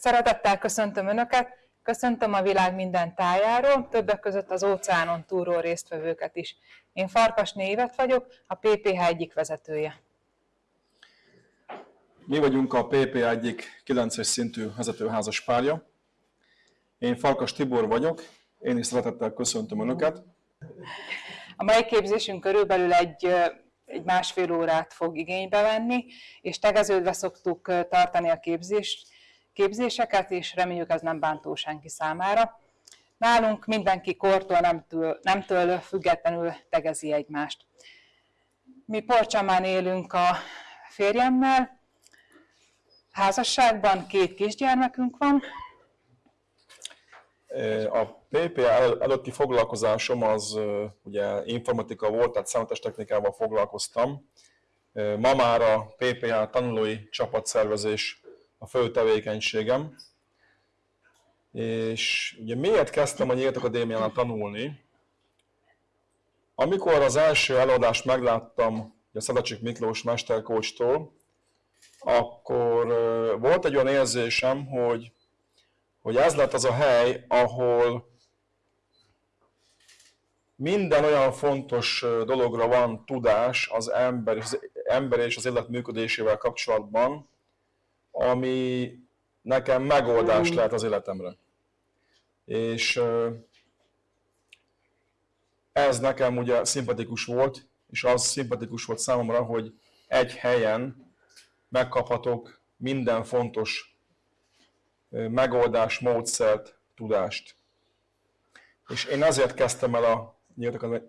Szeretettel köszöntöm Önöket, köszöntöm a világ minden tájáról, többek között az óceánon túlról résztvevőket is. Én Farkasné Évet vagyok, a PPH egyik vezetője. Mi vagyunk a PPH egyik 9-es szintű vezetőházas párja. Én Farkas Tibor vagyok, én is szeretettel köszöntöm Önöket. A mai képzésünk körülbelül egy, egy másfél órát fog igénybe venni, és tegeződve szoktuk tartani a képzést, képzéseket, és reméljük ez nem bántó senki számára. Nálunk mindenki kortól, nemtől, nemtől függetlenül tegezi egymást. Mi Porcsamán élünk a férjemmel, házasságban két kisgyermekünk van. A PPA előtti foglalkozásom az ugye informatika volt, tehát számítástechnikával foglalkoztam. Ma már a PPA tanulói csapatszervezés a fő tevékenységem. És ugye miért kezdtem a Nyílt Akadémián tanulni? Amikor az első előadást megláttam a Szadacsik Miklós mesterkócstól, akkor volt egy olyan érzésem, hogy, hogy ez lett az a hely, ahol minden olyan fontos dologra van tudás az ember, az ember és az élet működésével kapcsolatban, ami nekem megoldás lehet az életemre. És ez nekem ugye szimpatikus volt, és az szimpatikus volt számomra, hogy egy helyen megkaphatok minden fontos megoldás, módszert, tudást. És én ezért kezdtem el a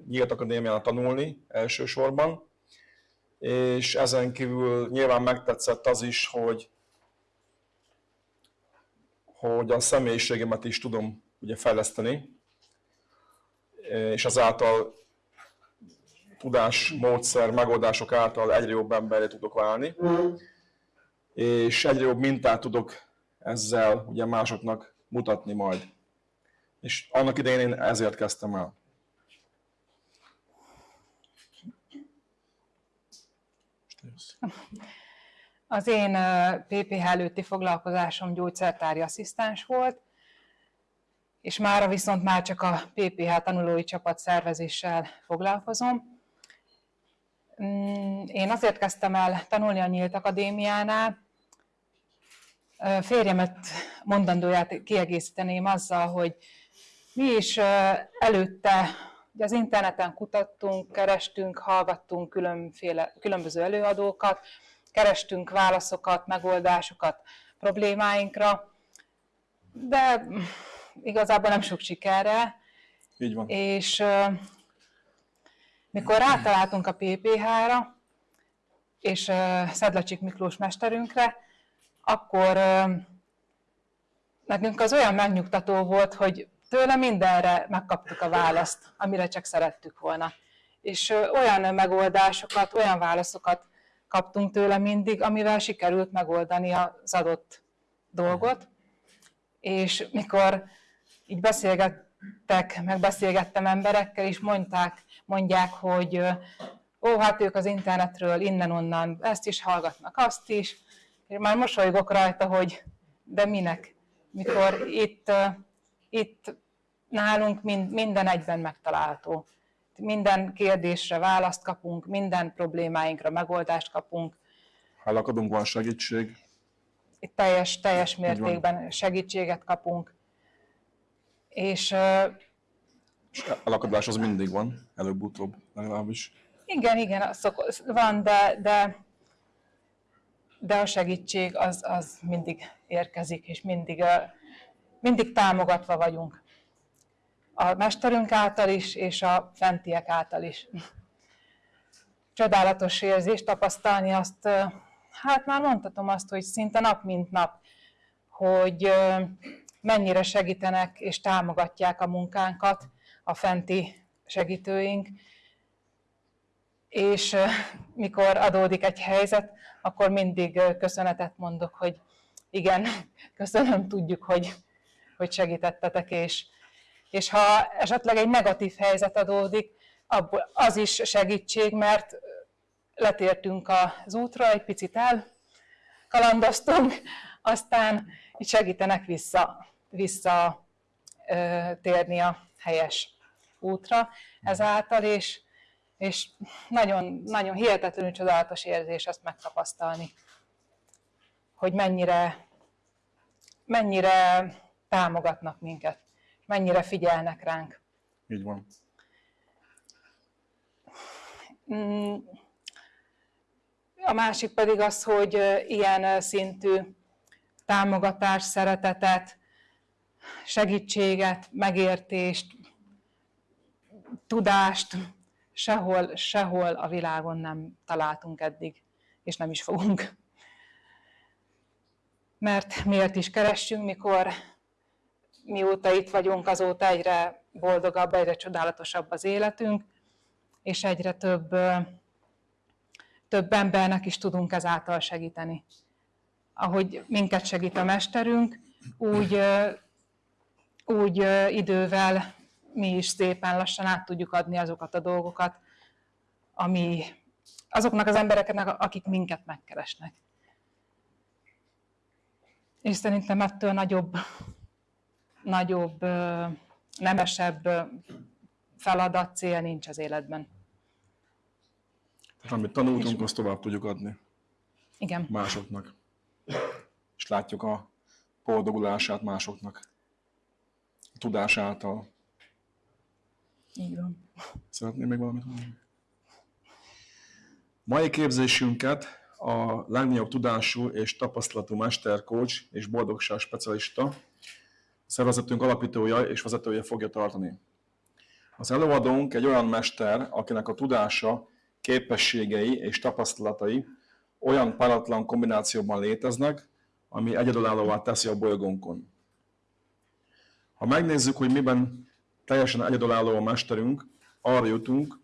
Nyílt Akadémián tanulni elsősorban, és ezen kívül nyilván megtetszett az is, hogy hogy a személyiségemet is tudom ugye fejleszteni, és azáltal tudás, módszer, megoldások által egyre jobb emberre tudok válni, és egyre jobb mintát tudok ezzel ugye másoknak mutatni majd. És annak idején én ezért kezdtem el. Az én PPH előtti foglalkozásom gyógyszertári asszisztens volt, és mára viszont már csak a PPH tanulói csapat szervezéssel foglalkozom. Mm, én azért kezdtem el tanulni a Nyílt Akadémiánál, férjemet mondandóját kiegészíteném azzal, hogy mi is előtte az interneten kutattunk, kerestünk, hallgattunk különféle, különböző előadókat, kerestünk válaszokat, megoldásokat problémáinkra, de igazából nem sok sikerre. Így van. És uh, mikor rátaláltunk a PPH-ra, és uh, Szedlacsik Miklós mesterünkre, akkor uh, nekünk az olyan megnyugtató volt, hogy tőle mindenre megkaptuk a választ, amire csak szerettük volna. És olyan megoldásokat, olyan válaszokat kaptunk tőle mindig, amivel sikerült megoldani az adott dolgot. És mikor így beszélgettek, meg beszélgettem emberekkel, és mondták, mondják, hogy ó, hát ők az internetről innen-onnan ezt is hallgatnak, azt is. És már mosolygok rajta, hogy de minek, mikor itt, itt nálunk minden egyben megtalálható minden kérdésre választ kapunk, minden problémáinkra megoldást kapunk. Ha lakadunk, van segítség. Itt teljes, teljes mértékben segítséget kapunk. És, és a lakadás az mindig van, előbb-utóbb legalábbis. Igen, igen, van, de, de, de a segítség az, az mindig érkezik, és mindig, mindig támogatva vagyunk a mesterünk által is, és a fentiek által is. Csodálatos érzés tapasztalni azt, hát már mondhatom azt, hogy szinte nap mint nap, hogy mennyire segítenek és támogatják a munkánkat a fenti segítőink, és mikor adódik egy helyzet, akkor mindig köszönetet mondok, hogy igen, köszönöm, tudjuk, hogy, hogy segítettetek, és, és ha esetleg egy negatív helyzet adódik, abból az is segítség, mert letértünk az útra, egy picit el kalandoztunk, aztán így segítenek vissza, vissza térni a helyes útra ezáltal, és, és nagyon, nagyon hihetetlenül csodálatos érzés ezt megtapasztalni, hogy mennyire, mennyire támogatnak minket, mennyire figyelnek ránk. Így van. Mm. A másik pedig az, hogy ilyen szintű támogatást, szeretetet, segítséget, megértést, tudást sehol, sehol a világon nem találtunk eddig, és nem is fogunk. Mert miért is keressünk, mikor mióta itt vagyunk, azóta egyre boldogabb, egyre csodálatosabb az életünk, és egyre több, több embernek is tudunk ezáltal segíteni. Ahogy minket segít a mesterünk, úgy, úgy idővel mi is szépen lassan át tudjuk adni azokat a dolgokat, ami azoknak az embereknek, akik minket megkeresnek. És szerintem ettől nagyobb, nagyobb, nemesebb feladat, cél nincs az életben. Tehát amit tanultunk, és... azt tovább tudjuk adni. Igen. Másoknak. És látjuk a boldogulását másoknak. A tudás által. Így van. Szeretném még valamit mondani? Mai képzésünket a legnagyobb tudású és tapasztalatú mester, coach és boldogság specialista, szervezetünk alapítója és vezetője fogja tartani. Az előadónk egy olyan mester, akinek a tudása, képességei és tapasztalatai olyan páratlan kombinációban léteznek, ami egyedülállóvá teszi a bolygónkon. Ha megnézzük, hogy miben teljesen egyedülálló a mesterünk, arra jutunk,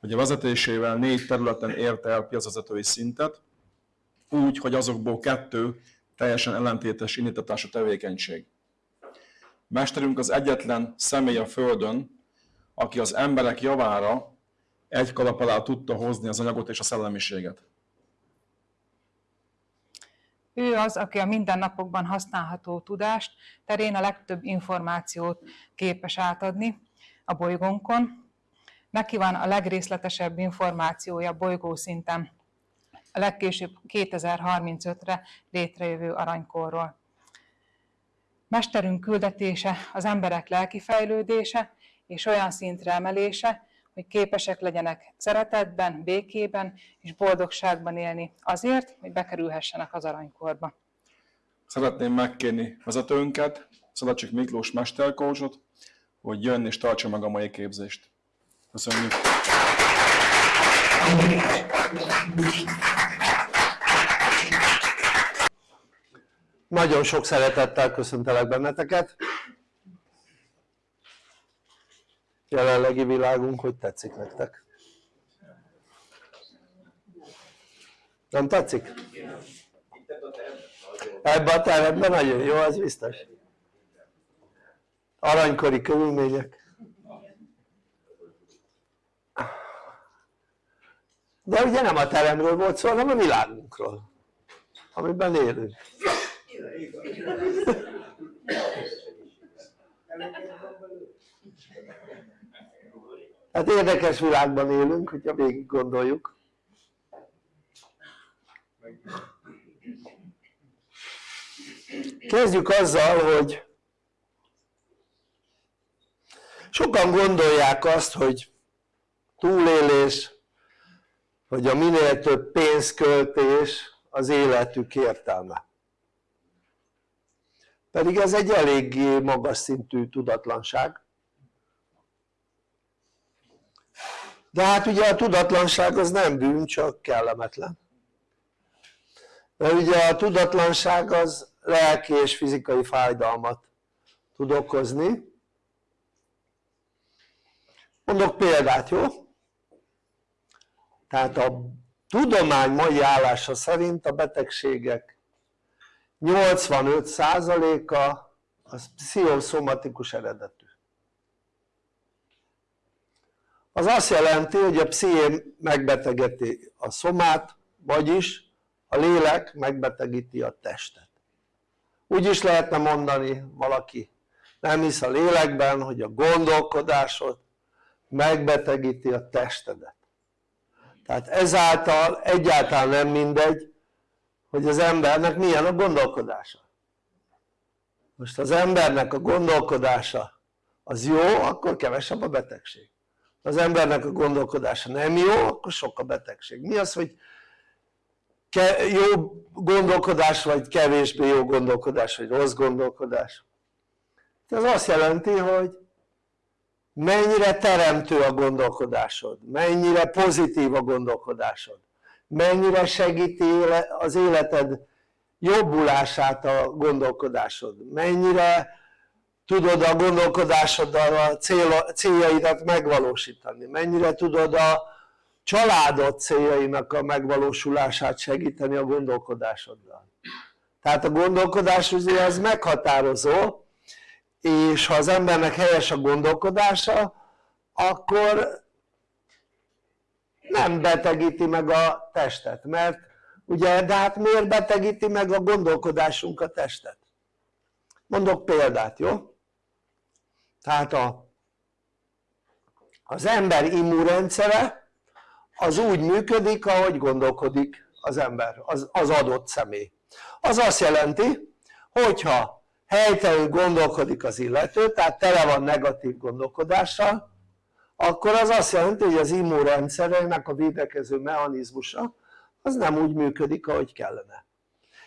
hogy a vezetésével négy területen érte el piacvezetői szintet, úgy, hogy azokból kettő teljesen ellentétes indítatású tevékenység. Mesterünk az egyetlen személy a Földön, aki az emberek javára egy kalap alá tudta hozni az anyagot és a szellemiséget. Ő az, aki a mindennapokban használható tudást terén a legtöbb információt képes átadni a bolygónkon. Neki van a legrészletesebb információja bolygó szinten, a legkésőbb 2035-re létrejövő aranykorról. Mesterünk küldetése az emberek lelki fejlődése és olyan szintre emelése, hogy képesek legyenek szeretetben, békében és boldogságban élni azért, hogy bekerülhessenek az aranykorba. Szeretném megkérni vezetőnket, Szalacsik Miklós mesterkócsot, hogy jön és tartsa meg a mai képzést. Köszönjük! Nagyon sok szeretettel köszöntelek benneteket. Jelenlegi világunk, hogy tetszik nektek? Nem tetszik? Ebben a teremben nagyon jó, az biztos. Aranykori körülmények. De ugye nem a teremről volt szó, hanem a világunkról, amiben élünk. Hát érdekes világban élünk, hogyha végig gondoljuk. Kezdjük azzal, hogy sokan gondolják azt, hogy túlélés, hogy a minél több pénzköltés az életük értelme pedig ez egy eléggé magas szintű tudatlanság. De hát ugye a tudatlanság az nem bűn, csak kellemetlen. Mert ugye a tudatlanság az lelki és fizikai fájdalmat tud okozni. Mondok példát, jó? tehát a tudomány mai állása szerint a betegségek 85%-a az pszichoszomatikus eredetű. Az azt jelenti hogy a psziché megbetegíti a szomát vagyis a lélek megbetegíti a testet. Úgy is lehetne mondani valaki nem hisz a lélekben hogy a gondolkodásod megbetegíti a testedet. Tehát ezáltal egyáltalán nem mindegy hogy az embernek milyen a gondolkodása. Most az embernek a gondolkodása az jó akkor kevesebb a betegség. Az embernek a gondolkodása nem jó akkor sok a betegség. Mi az hogy jó gondolkodás vagy kevésbé jó gondolkodás vagy rossz gondolkodás? Ez azt jelenti hogy mennyire teremtő a gondolkodásod, mennyire pozitív a gondolkodásod, mennyire segíti az életed jobbulását a gondolkodásod, mennyire tudod a gondolkodásoddal a céljaidat megvalósítani, mennyire tudod a családod céljainak a megvalósulását segíteni a gondolkodásoddal. Tehát a gondolkodás ugye az meghatározó, és ha az embernek helyes a gondolkodása, akkor nem betegíti meg a testet, mert ugye, de hát miért betegíti meg a gondolkodásunk a testet? Mondok példát, jó? Tehát a, az ember immunrendszere az úgy működik, ahogy gondolkodik az ember, az, az adott személy. Az azt jelenti, hogyha helytelenül gondolkodik az illető, tehát tele van negatív gondolkodással, akkor az azt jelenti, hogy az immunrendszerének a védekező mechanizmusa az nem úgy működik, ahogy kellene.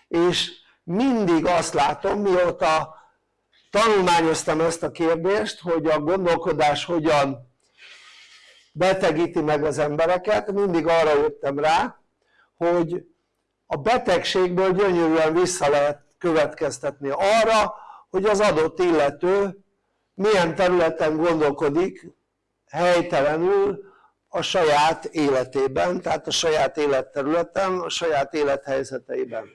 És mindig azt látom, mióta tanulmányoztam ezt a kérdést, hogy a gondolkodás hogyan betegíti meg az embereket, mindig arra jöttem rá, hogy a betegségből gyönyörűen vissza lehet következtetni arra, hogy az adott illető milyen területen gondolkodik helytelenül a saját életében, tehát a saját életterületen, a saját élethelyzeteiben.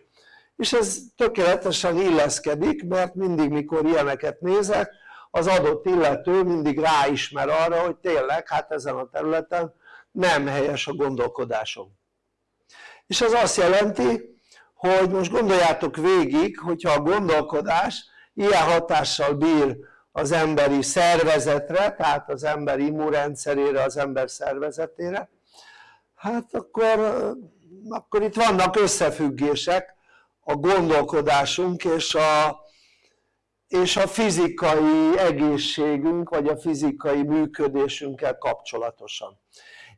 És ez tökéletesen illeszkedik, mert mindig mikor ilyeneket nézek, az adott illető mindig ráismer arra, hogy tényleg hát ezen a területen nem helyes a gondolkodásom. És ez azt jelenti, hogy most gondoljátok végig, hogyha a gondolkodás ilyen hatással bír az emberi szervezetre, tehát az ember immunrendszerére, az ember szervezetére, hát akkor, akkor itt vannak összefüggések a gondolkodásunk és a, és a fizikai egészségünk, vagy a fizikai működésünkkel kapcsolatosan.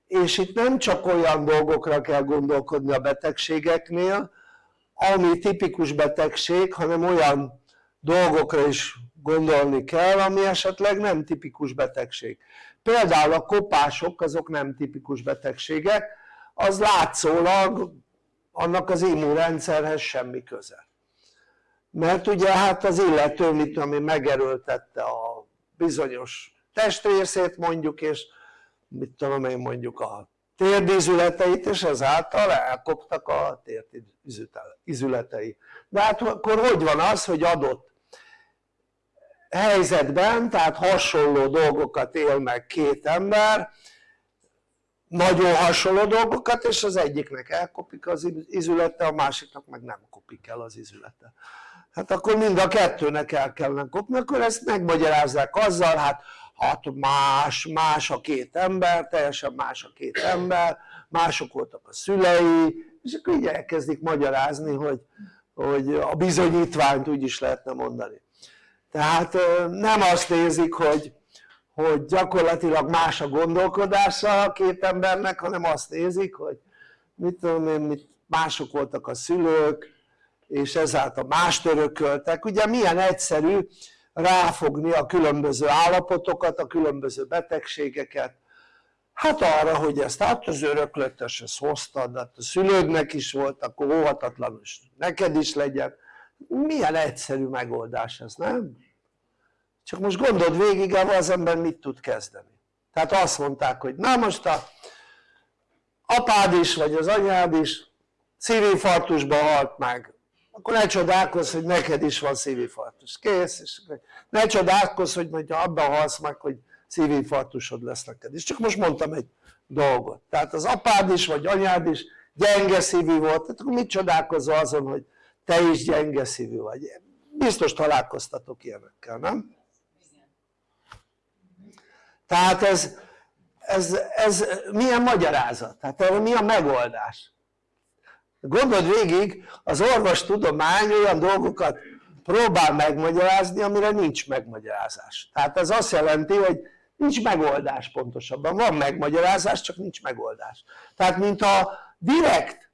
És itt nem csak olyan dolgokra kell gondolkodni a betegségeknél, ami tipikus betegség, hanem olyan dolgokra is gondolni kell, ami esetleg nem tipikus betegség. Például a kopások azok nem tipikus betegségek, az látszólag annak az immunrendszerhez semmi köze. Mert ugye hát az illető, mit ami megerőltette a bizonyos testrészét mondjuk, és mit tudom én mondjuk a térdízületeit, és ezáltal elkoptak a térdízületei. De hát akkor hogy van az, hogy adott helyzetben, tehát hasonló dolgokat él meg két ember, nagyon hasonló dolgokat, és az egyiknek elkopik az izülete, a másiknak meg nem kopik el az izülete. Hát akkor mind a kettőnek el kellene kopni, akkor ezt megmagyarázzák azzal, hát hát más, más a két ember, teljesen más a két ember, mások voltak a szülei, és akkor így elkezdik magyarázni, hogy, hogy a bizonyítványt úgy is lehetne mondani. Tehát nem azt nézik, hogy, hogy gyakorlatilag más a gondolkodása a két embernek, hanem azt nézik, hogy mit tudom én, mit, mások voltak a szülők, és ezáltal mást örököltek. Ugye milyen egyszerű ráfogni a különböző állapotokat, a különböző betegségeket, hát arra, hogy ezt hát az öröklötös, ezt hoztad, hát a szülődnek is volt, akkor óhatatlanul neked is legyen. Milyen egyszerű megoldás ez, nem? Csak most gondold végig, az ember mit tud kezdeni. Tehát azt mondták, hogy na most a apád is, vagy az anyád is szívinfarktusban halt meg, akkor ne csodálkozz, hogy neked is van szívinfarktus. Kész, és ne csodálkozz, hogy majd abban halsz meg, hogy szívinfarktusod lesz neked. És csak most mondtam egy dolgot. Tehát az apád is, vagy anyád is gyenge szívű volt, tehát akkor mit csodálkozol azon, hogy te is gyenge szívű vagy? biztos találkoztatok ilyenekkel, nem? Tehát ez, ez, ez milyen magyarázat? tehát erre mi a megoldás? gondold végig az orvostudomány olyan dolgokat próbál megmagyarázni amire nincs megmagyarázás tehát ez azt jelenti hogy nincs megoldás pontosabban, van megmagyarázás csak nincs megoldás tehát mintha direkt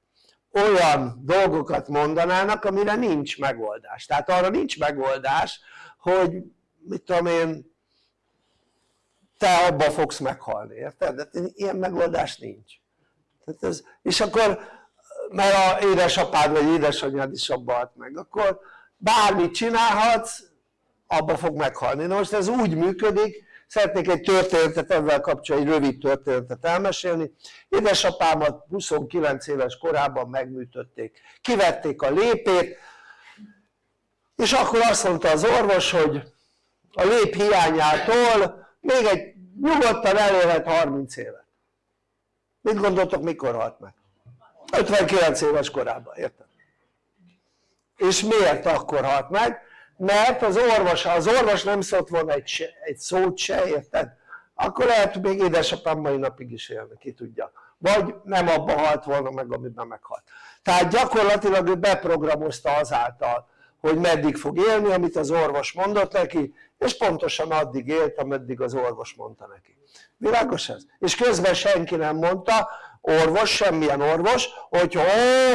olyan dolgokat mondanának amire nincs megoldás tehát arra nincs megoldás hogy mit tudom én te abba fogsz meghalni, érted? De ilyen megoldás nincs. Tehát ez, és akkor mert a édesapád vagy édesanyád is abba halt meg akkor bármit csinálhatsz abba fog meghalni, na most ez úgy működik szeretnék egy történetet ezzel kapcsolatban, egy rövid történetet elmesélni. Édesapámat 29 éves korában megműtötték. Kivették a lépét és akkor azt mondta az orvos hogy a lép hiányától még egy nyugodtan elérhet 30 évet mit gondoltok mikor halt meg? 59 éves korában, érted? és miért akkor halt meg? mert az orvos, az orvos nem szólt volna egy, se, egy szót se, érted? akkor lehet még édesapám mai napig is élne, ki tudja vagy nem abban halt volna meg amiben meghalt tehát gyakorlatilag ő beprogramozta azáltal hogy meddig fog élni amit az orvos mondott neki és pontosan addig élt ameddig az orvos mondta neki világos ez? és közben senki nem mondta orvos, semmilyen orvos hogy ó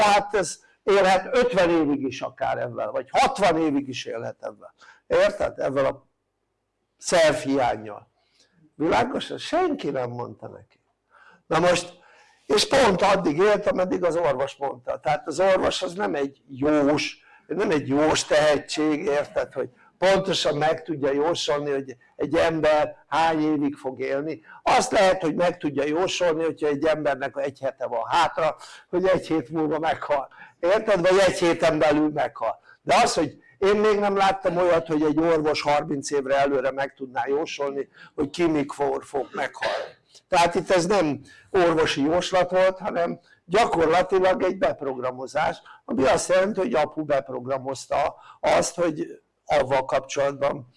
hát ez élhet 50 évig is akár ebben vagy 60 évig is élhet ebben érted? ebben a szervhiányjal világos? senki nem mondta neki na most és pont addig élt ameddig az orvos mondta tehát az orvos az nem egy jós nem egy jós tehetség érted hogy pontosan meg tudja jósolni hogy egy ember hány évig fog élni. Azt lehet hogy meg tudja jósolni hogyha egy embernek egy hete van hátra hogy egy hét múlva meghal. Érted? vagy egy héten belül meghal. De az hogy én még nem láttam olyat hogy egy orvos 30 évre előre meg tudná jósolni hogy ki mikor fog meghalni tehát itt ez nem orvosi jóslat volt hanem gyakorlatilag egy beprogramozás ami azt jelenti hogy apu beprogramozta azt hogy avval kapcsolatban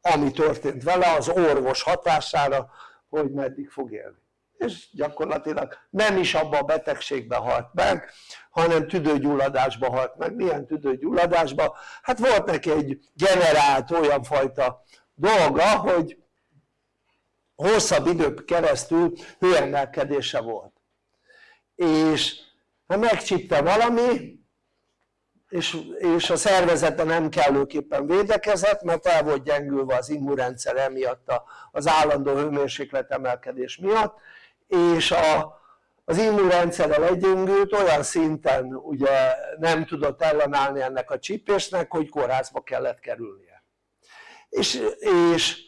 ami történt vele az orvos hatására hogy meddig fog élni és gyakorlatilag nem is abban a betegségben halt meg hanem tüdőgyulladásba halt meg, milyen tüdőgyulladásba? hát volt neki egy generált olyan fajta dolga hogy hosszabb idők keresztül hőemelkedése volt. És ha megcsípte valami és, és a szervezete nem kellőképpen védekezett mert el volt gyengülve az immunrendszer emiatt az állandó hőmérséklet emelkedés miatt és a, az immunrendszerrel egyengült olyan szinten ugye nem tudott ellenállni ennek a csípésnek hogy kórházba kellett kerülnie. És, és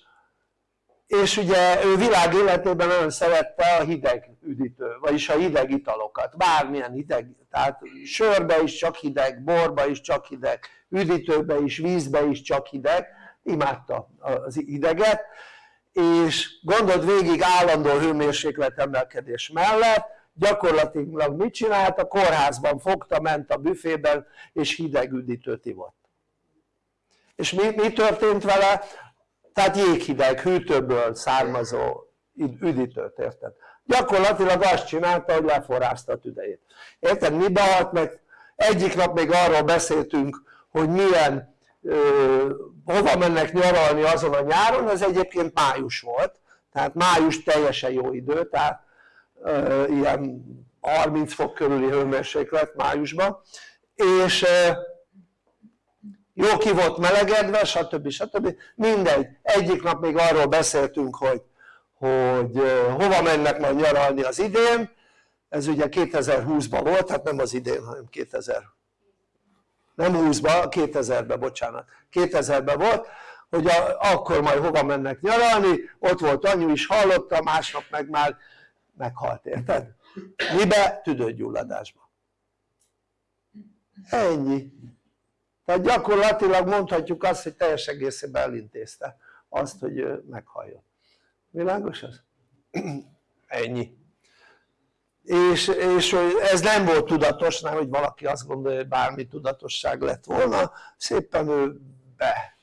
és ugye ő világ életében nagyon szerette a hideg üdítő, vagyis a hideg italokat, bármilyen hideg, tehát sörbe is csak hideg, borba is csak hideg, üdítőbe is, vízbe is csak hideg, imádta az hideget, és gondold végig állandó hőmérséklet emelkedés mellett, gyakorlatilag mit csinált? A kórházban fogta, ment a büfében és hideg üdítőt ivott. És mi, mi történt vele? Tehát jéghideg, hűtőből származó üdítőt, érted? gyakorlatilag azt csinálta hogy leforrázta a tüdejét érted? mibe halt meg? egyik nap még arról beszéltünk hogy milyen ö, hova mennek nyaralni azon a nyáron, ez egyébként május volt tehát május teljesen jó idő tehát ö, ilyen 30 fok körüli hőmérséklet májusban és ö, jó ki volt melegedve stb. stb. mindegy, egyik nap még arról beszéltünk hogy, hogy hova mennek majd nyaralni az idén ez ugye 2020-ban volt, hát nem az idén hanem 2000 nem 20-ban, 2000-ben bocsánat 2000-ben volt hogy a, akkor majd hova mennek nyaralni, ott volt anyu is hallotta, másnap meg már meghalt, érted? mibe? tüdőgyulladásba ennyi tehát gyakorlatilag mondhatjuk azt hogy teljes egészében elintézte azt hogy meghalljon. Világos ez? ennyi. És, és ez nem volt tudatos, nem hogy valaki azt gondolja hogy bármi tudatosság lett volna szépen ő be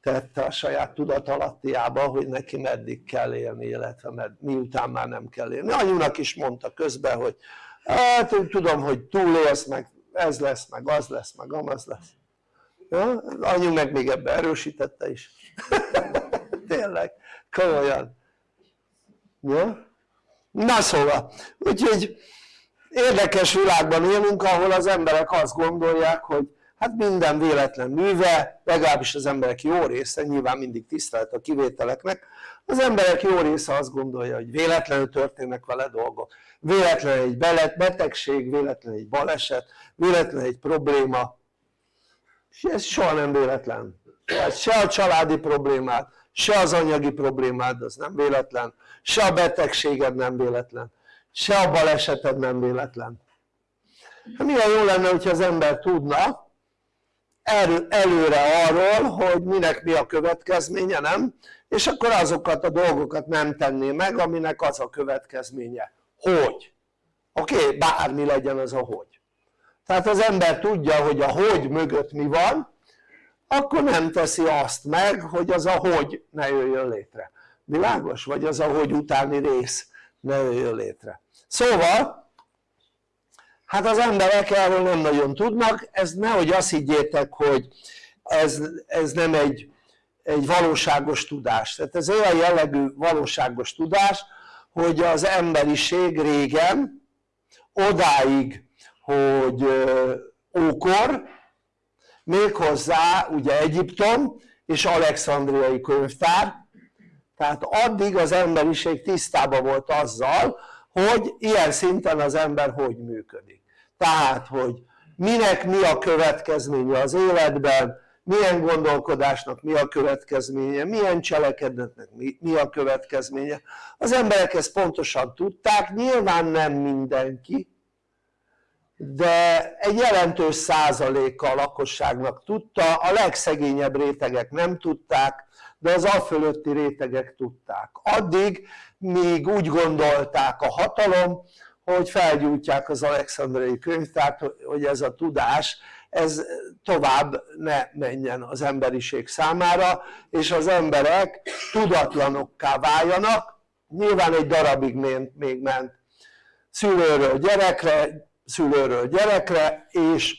tette a saját tudatalattiába hogy neki meddig kell élni illetve med, miután már nem kell élni. Anyunak is mondta közben hogy hát tudom hogy túlélsz meg ez lesz meg az lesz meg amaz lesz ja? anyu meg még ebbe erősítette is tényleg komolyan ja? na szóval úgyhogy érdekes világban élünk ahol az emberek azt gondolják hogy hát minden véletlen műve, legalábbis az emberek jó része, nyilván mindig tisztelt a kivételeknek, az emberek jó része azt gondolja, hogy véletlenül történnek vele dolgok, véletlen egy betegség, véletlen egy baleset, véletlen egy probléma, és ez soha nem véletlen. Tehát se a családi problémát, se az anyagi problémád, az nem véletlen, se a betegséged nem véletlen, se a baleseted nem véletlen. Hát milyen jó lenne, hogyha az ember tudna, előre arról, hogy minek mi a következménye, nem? És akkor azokat a dolgokat nem tenné meg, aminek az a következménye. Hogy? Oké, okay? bármi legyen az a hogy. Tehát az ember tudja, hogy a hogy mögött mi van, akkor nem teszi azt meg, hogy az a hogy ne jöjjön létre. Világos? Vagy az a hogy utáni rész ne jöjjön létre. Szóval hát az emberek erről nem nagyon tudnak, ez nehogy azt higgyétek, hogy ez, ez nem egy, egy valóságos tudás, tehát ez olyan jellegű valóságos tudás, hogy az emberiség régen odáig, hogy ókor, méghozzá ugye Egyiptom és Alexandriai könyvtár, tehát addig az emberiség tisztában volt azzal, hogy ilyen szinten az ember hogy működik tehát hogy minek mi a következménye az életben, milyen gondolkodásnak mi a következménye, milyen cselekedetnek mi, a következménye. Az emberek ezt pontosan tudták, nyilván nem mindenki, de egy jelentős százaléka a lakosságnak tudta, a legszegényebb rétegek nem tudták, de az alfölötti rétegek tudták. Addig, míg úgy gondolták a hatalom, hogy felgyújtják az alexandrai könyvtárt, hogy ez a tudás ez tovább ne menjen az emberiség számára, és az emberek tudatlanokká váljanak, nyilván egy darabig még ment szülőről gyerekre, szülőről gyerekre, és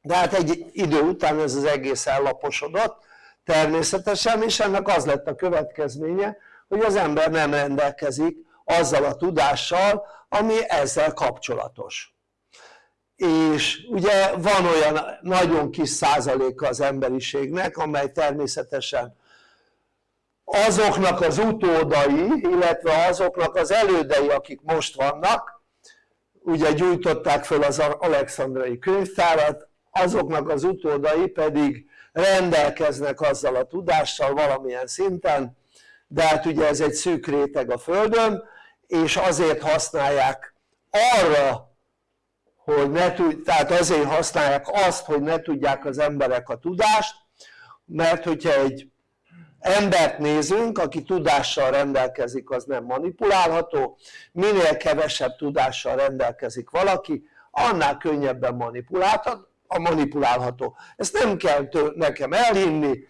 de hát egy idő után ez az egész ellaposodott természetesen, és ennek az lett a következménye, hogy az ember nem rendelkezik azzal a tudással, ami ezzel kapcsolatos. És ugye van olyan nagyon kis százaléka az emberiségnek, amely természetesen azoknak az utódai, illetve azoknak az elődei, akik most vannak, ugye gyújtották föl az alexandrai könyvtárat, azoknak az utódai pedig rendelkeznek azzal a tudással valamilyen szinten, de hát ugye ez egy szűk réteg a Földön, és azért használják arra, hogy ne tud, tehát azért használják azt, hogy ne tudják az emberek a tudást, mert hogyha egy embert nézünk, aki tudással rendelkezik, az nem manipulálható, minél kevesebb tudással rendelkezik valaki, annál könnyebben manipulálható, a manipulálható. Ezt nem kell nekem elhinni,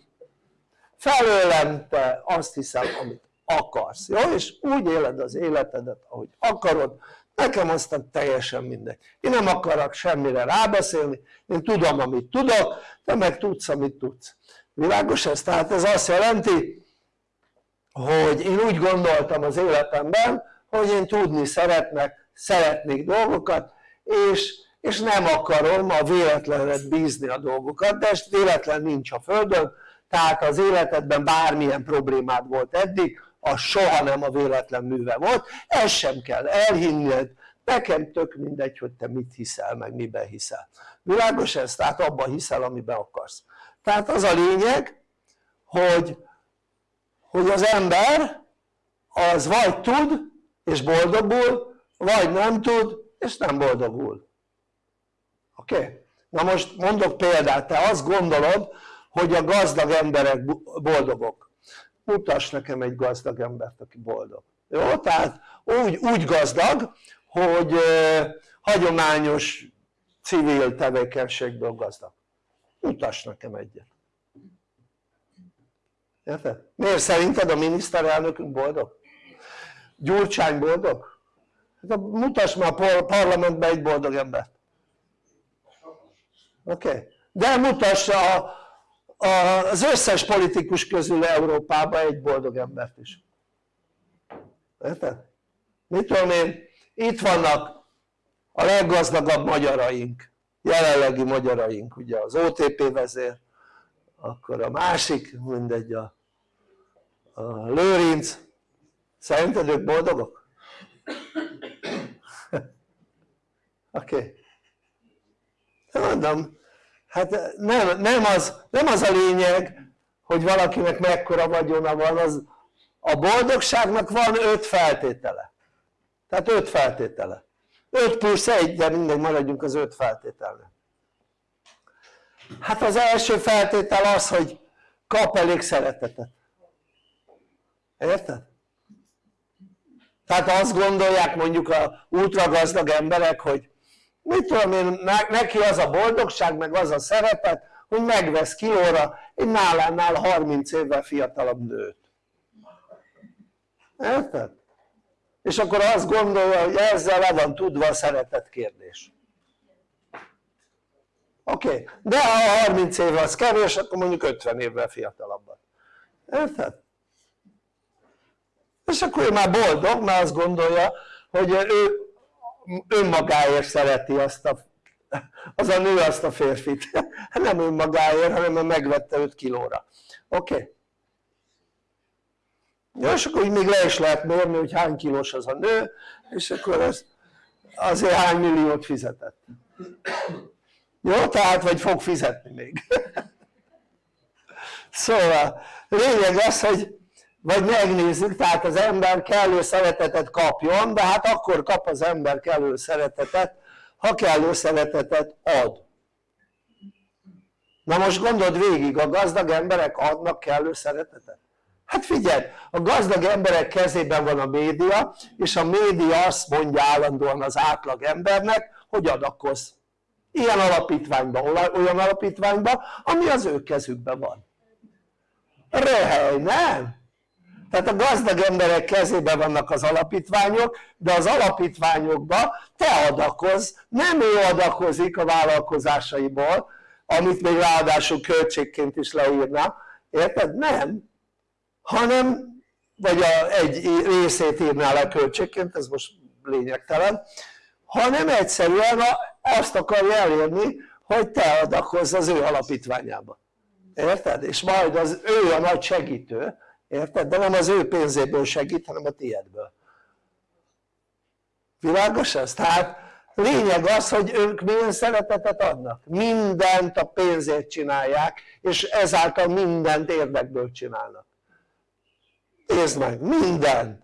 felőlem te azt hiszem, amit akarsz, jó? és úgy éled az életedet, ahogy akarod, nekem aztán teljesen mindegy. Én nem akarok semmire rábeszélni, én tudom, amit tudok, te meg tudsz, amit tudsz. Világos ez? Tehát ez azt jelenti, hogy én úgy gondoltam az életemben, hogy én tudni szeretnek, szeretnék dolgokat, és, és nem akarom a véletlenre bízni a dolgokat, de ez véletlen nincs a Földön, tehát az életedben bármilyen problémád volt eddig, az soha nem a véletlen műve volt, ezt sem kell elhinned, nekem tök mindegy, hogy te mit hiszel, meg miben hiszel. Világos ez? Tehát abban hiszel, amiben akarsz. Tehát az a lényeg, hogy, hogy az ember az vagy tud, és boldogul, vagy nem tud, és nem boldogul. Oké? Okay? Na most mondok példát, te azt gondolod, hogy a gazdag emberek boldogok mutass nekem egy gazdag embert aki boldog jó? tehát úgy, úgy gazdag hogy eh, hagyományos civil tevékenységből gazdag mutass nekem egyet Érted? Miért szerinted a miniszterelnökünk boldog? Gyurcsány boldog? Hát mutass már a parlamentbe egy boldog embert. Oké? Okay. De mutassa a, a, az összes politikus közül Európában egy boldog embert is. Érted? Mit tudom én? Itt vannak a leggazdagabb magyaraink, jelenlegi magyaraink, ugye az OTP vezér, akkor a másik, mindegy, a, a Lőrinc, szerinted ők boldogok? oké okay. mondom hát nem, nem, az, nem az a lényeg hogy valakinek mekkora vagyona van az, a boldogságnak van öt feltétele. Tehát öt feltétele. 5 plusz 1 de mindegy maradjunk az öt feltételnek hát az első feltétel az hogy kap elég szeretetet. Érted? tehát azt gondolják mondjuk a ultragazdag emberek hogy mit tudom én neki az a boldogság meg az a szeretet hogy megvesz kilóra egy nálánál 30 évvel fiatalabb nőt érted? és akkor azt gondolja hogy ezzel le van tudva a szeretet kérdés oké, de ha 30 év az kevés akkor mondjuk 50 évvel fiatalabbat érted? és akkor ő már boldog mert azt gondolja hogy ő önmagáért szereti azt a az a nő azt a férfit nem önmagáért hanem mert megvette 5 kilóra oké? Okay? Ja, és akkor még le is lehet mérni hogy hány kilós az a nő és akkor ez azért hány milliót fizetett jó? tehát vagy fog fizetni még szóval lényeg az hogy vagy megnézzük, tehát az ember kellő szeretetet kapjon, de hát akkor kap az ember kellő szeretetet, ha kellő szeretetet ad. Na most gondold végig, a gazdag emberek adnak kellő szeretetet? Hát figyelj, a gazdag emberek kezében van a média, és a média azt mondja állandóan az átlag embernek, hogy adakozz. Ilyen alapítványban, olyan alapítványban, ami az ő kezükben van. Röhely, nem? Tehát a gazdag emberek kezében vannak az alapítványok de az alapítványokba te adakozz, nem ő adakozik a vállalkozásaiból amit még ráadásul költségként is leírna, érted? nem hanem vagy a, egy részét írná le költségként, ez most lényegtelen hanem egyszerűen azt akarja elérni hogy te adakozz az ő alapítványába érted? és majd az ő a nagy segítő érted? de nem az ő pénzéből segít hanem a tiédből világos ez? tehát lényeg az hogy ők milyen szeretetet adnak mindent a pénzért csinálják és ezáltal mindent érdekből csinálnak nézd meg, mindent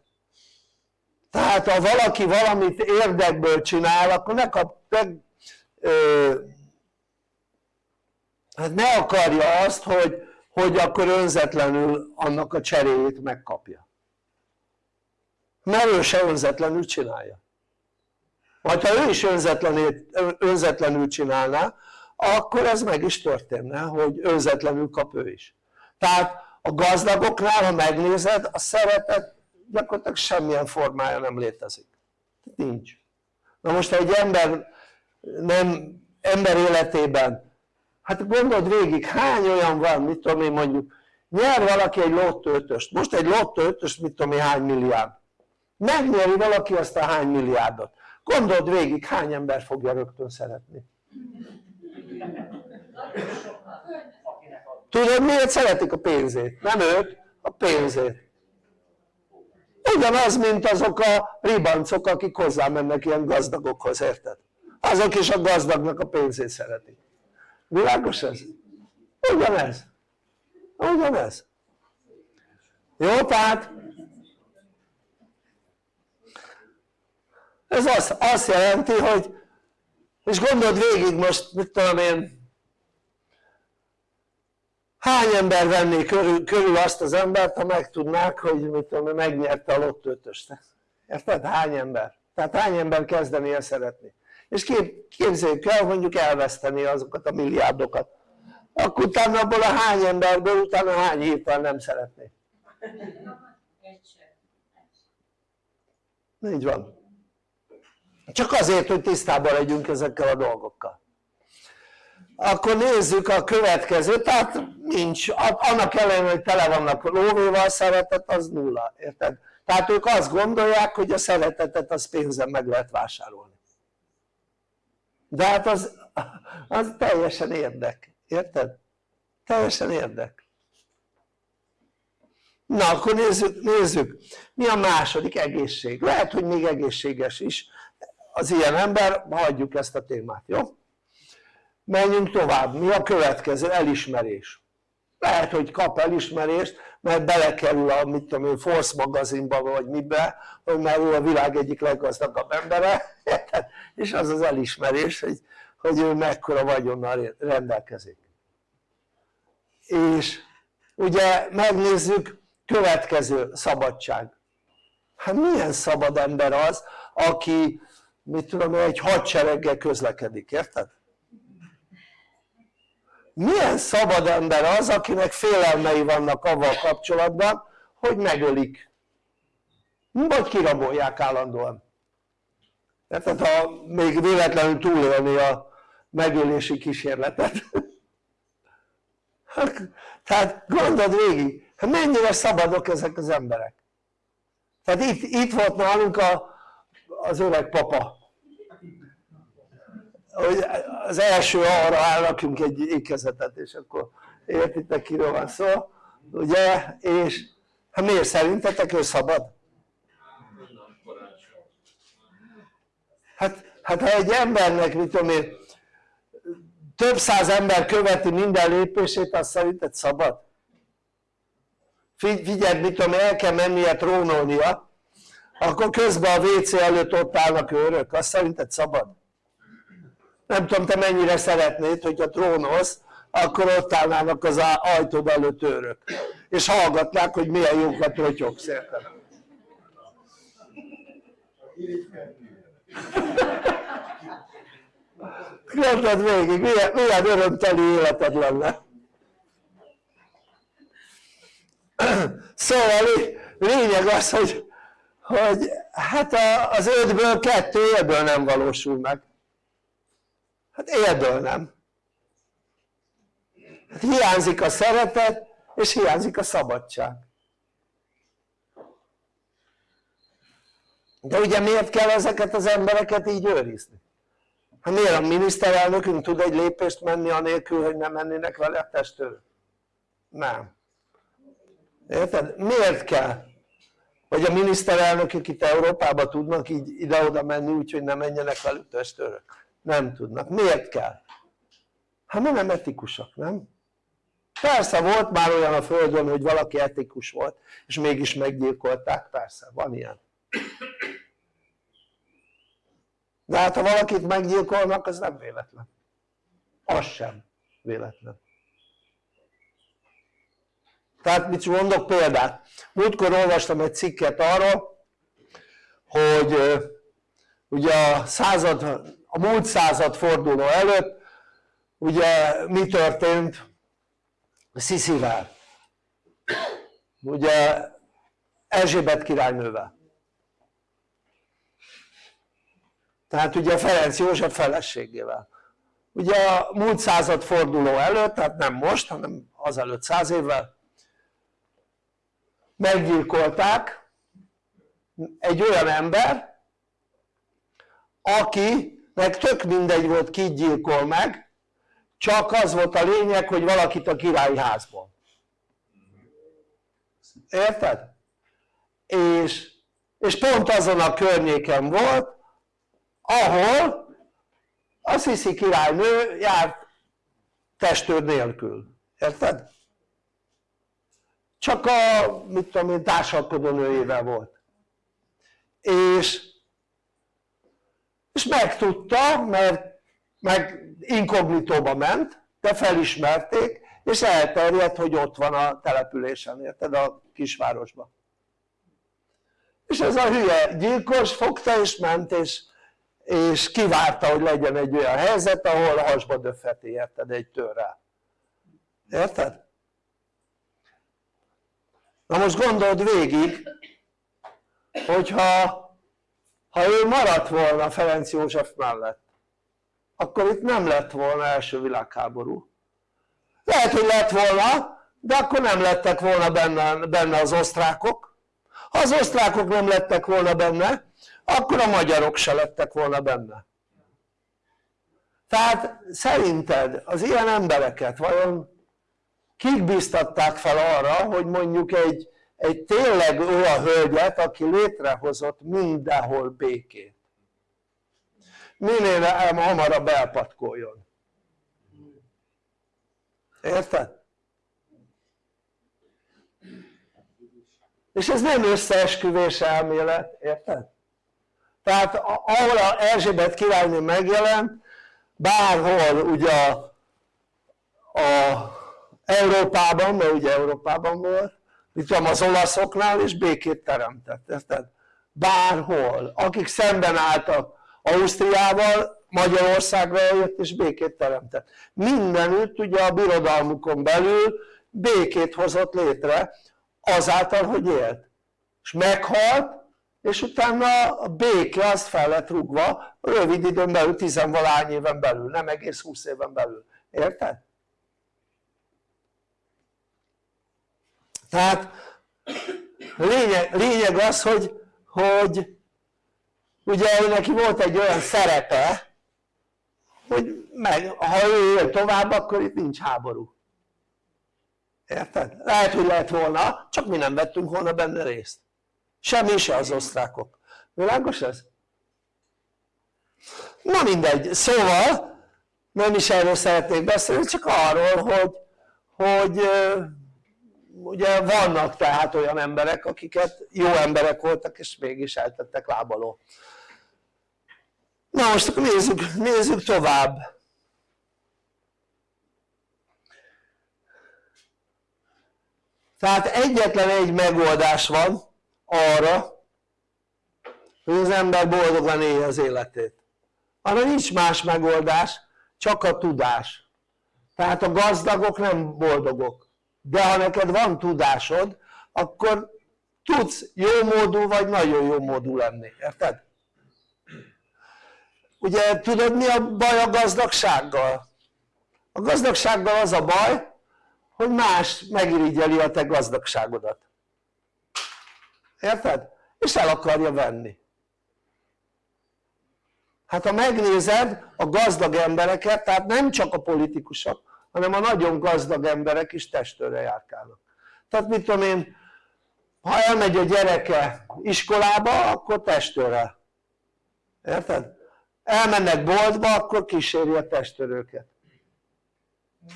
tehát ha valaki valamit érdekből csinál akkor ne kap ne, ö, hát ne akarja azt hogy hogy akkor önzetlenül annak a cseréjét megkapja. Mert ő se önzetlenül csinálja. Vagy ha ő is önzetlenül csinálná akkor ez meg is történne hogy önzetlenül kap ő is. Tehát a gazdagoknál ha megnézed a szeretet gyakorlatilag semmilyen formája nem létezik. Nincs. Na most ha egy ember nem ember életében hát gondold végig hány olyan van mit tudom én mondjuk nyer valaki egy lottőtöst most egy lottőtöst mit tudom én hány milliárd. Megnyeri valaki azt a hány milliárdot. Gondold végig hány ember fogja rögtön szeretni. Tudod miért szeretik a pénzét? nem őt, a pénzét. Ugyanaz mint azok a ribancok akik hozzá mennek ilyen gazdagokhoz érted? azok is a gazdagnak a pénzét szeretik világos ez? ugyanez ugyanez jó tehát ez azt, azt jelenti hogy és gondold végig most mit tudom én hány ember venné körül, körül azt az embert ha megtudnák hogy mit tudom megnyerte a lottőtöst érted? hány ember? tehát hány ember kezdeni el szeretni és kép, képzeljük el mondjuk elveszteni azokat a milliárdokat. Akkor utána abból a hány emberből utána hány héttel nem szeretné. Így van. Csak azért hogy tisztában legyünk ezekkel a dolgokkal. Akkor nézzük a következőt, tehát nincs, annak ellenére hogy tele vannak lóvéval szeretet az nulla, érted? tehát ők azt gondolják hogy a szeretetet az pénzen meg lehet vásárolni de hát az, az teljesen érdek, érted? teljesen érdek. Na akkor nézzük, nézzük. Mi a második egészség, lehet hogy még egészséges is. Az ilyen ember, hagyjuk ezt a témát, jó? menjünk tovább, mi a következő? elismerés lehet hogy kap elismerést mert belekerül a mit tudom én Force magazinba vagy mibe hogy már ő a világ egyik leggazdagabb embere és az az elismerés hogy, hogy ő mekkora vagyonnal rendelkezik. És ugye megnézzük következő szabadság. Hát milyen szabad ember az aki mit tudom egy hadsereggel közlekedik, érted? Milyen szabad ember az akinek félelmei vannak avval kapcsolatban hogy megölik? Vagy kirabolják állandóan? Tehát ha még véletlenül túlélni a megölési kísérletet. Tehát gondold végig hát mennyire szabadok ezek az emberek? Tehát itt, itt volt nálunk a, az öreg papa hogy az első arra elrakjunk egy ékezetet és akkor értitek kiről van szó ugye és hát miért szerintetek ő szabad? hát, hát ha egy embernek mit tudom én több száz ember követi minden lépését azt szerinted szabad? figyeld mit tudom el kell mennie trónolnia akkor közben a WC előtt ott állnak őrök, azt szerinted szabad? Nem tudom te mennyire szeretnéd hogyha trónolsz akkor ott állnának az ajtód előtt őrök. És hallgatnák hogy milyen jókat rotyogsz érted? Gondold végig, milyen, milyen örömteli életed lenne? Szóval lényeg az hogy, hogy hát az ötből kettő ebből nem valósul meg hát élből nem hát hiányzik a szeretet és hiányzik a szabadság de ugye miért kell ezeket az embereket így őrizni? hát miért a miniszterelnökünk tud egy lépést menni anélkül hogy nem mennének vele a testőr? nem érted? miért kell? vagy a miniszterelnökök itt Európában tudnak így ide-oda menni úgyhogy nem menjenek velük testőrök? Nem tudnak, miért kell? hát mert nem etikusak, nem? persze volt már olyan a földön hogy valaki etikus volt és mégis meggyilkolták, persze van ilyen. De hát ha valakit meggyilkolnak az nem véletlen. Az sem véletlen. Tehát mit mondok példát? Múltkor olvastam egy cikket arról hogy ugye a század a múlt század forduló előtt ugye mi történt? Sziszivel. Ugye Erzsébet királynővel. Tehát ugye Ferenc József feleségével. Ugye a múlt század forduló előtt, tehát nem most hanem azelőtt száz évvel meggyilkolták egy olyan ember aki meg tök mindegy volt ki gyilkol meg csak az volt a lényeg hogy valakit a királyi házból érted? és, és pont azon a környéken volt ahol a Sziszi királynő járt testőr nélkül, érted? csak a mit tudom én társalkodó nőjével volt és és megtudta mert meg inkognitóba ment de felismerték és elterjedt hogy ott van a településen érted a kisvárosban és ez a hülye gyilkos fogta és ment és, és kivárta hogy legyen egy olyan helyzet ahol hasba döfeti érted egy törrel érted? na most gondold végig hogyha ha ő maradt volna Ferenc József mellett akkor itt nem lett volna első világháború. Lehet hogy lett volna de akkor nem lettek volna benne, benne az osztrákok. Ha az osztrákok nem lettek volna benne akkor a magyarok se lettek volna benne. Tehát szerinted az ilyen embereket vajon kik biztatták fel arra hogy mondjuk egy, egy tényleg olyan hölgyet aki létrehozott mindenhol békét minél hamarabb elpatkoljon érted? és ez nem összeesküvés elmélet, érted? tehát ahol a Erzsébet királynő megjelent bárhol ugye a, a Európában, mert ugye Európában volt mit tudom az olaszoknál és békét teremtett, érted? bárhol, akik szemben álltak Ausztriával Magyarországra jött és békét teremtett mindenütt ugye a birodalmukon belül békét hozott létre azáltal hogy élt és meghalt és utána a béke azt fel lett rúgva rövid időn belül, tizenvalány éven belül, nem egész 20 éven belül, érted? Tehát lényeg, lényeg az hogy, hogy ugye neki volt egy olyan szerepe hogy meg, ha ő él tovább akkor itt nincs háború érted? lehet hogy lehet volna csak mi nem vettünk volna benne részt semmi se az osztrákok világos ez? na mindegy, szóval nem is erről szeretnék beszélni csak arról hogy, hogy ugye vannak tehát olyan emberek akiket jó emberek voltak és mégis eltettek lábaló na most akkor nézzük, nézzük tovább. Tehát egyetlen egy megoldás van arra hogy az ember boldogan élje az életét. Arra nincs más megoldás csak a tudás. Tehát a gazdagok nem boldogok de ha neked van tudásod akkor tudsz jó módú vagy nagyon jó módú lenni, érted? ugye tudod mi a baj a gazdagsággal? a gazdagsággal az a baj hogy más megirigyeli a te gazdagságodat érted? és el akarja venni hát ha megnézed a gazdag embereket tehát nem csak a politikusok hanem a nagyon gazdag emberek is testőre járkálnak tehát mit tudom én ha elmegy a gyereke iskolába akkor testőre érted? elmennek boltba akkor kíséri a testőröket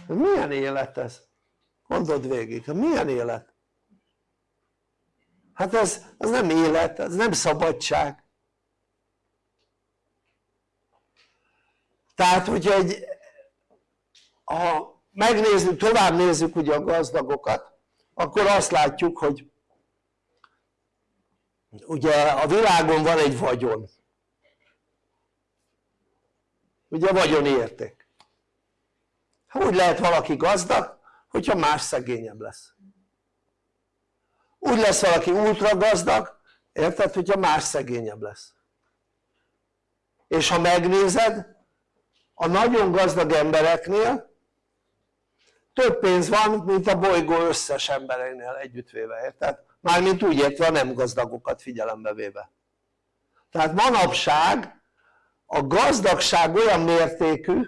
milyen élet ez? gondold végig, milyen élet? hát ez, ez nem élet, ez nem szabadság tehát hogyha egy ha megnézzük, tovább nézzük ugye a gazdagokat akkor azt látjuk hogy ugye a világon van egy vagyon. Ugye vagyoni érték. Hogy lehet valaki gazdag hogyha más szegényebb lesz. Úgy lesz valaki ultra gazdag érted hogyha más szegényebb lesz. És ha megnézed a nagyon gazdag embereknél több pénz van mint a bolygó összes embereinél együttvéve, érted? mármint úgy értve a nem gazdagokat figyelembe véve tehát manapság a gazdagság olyan mértékű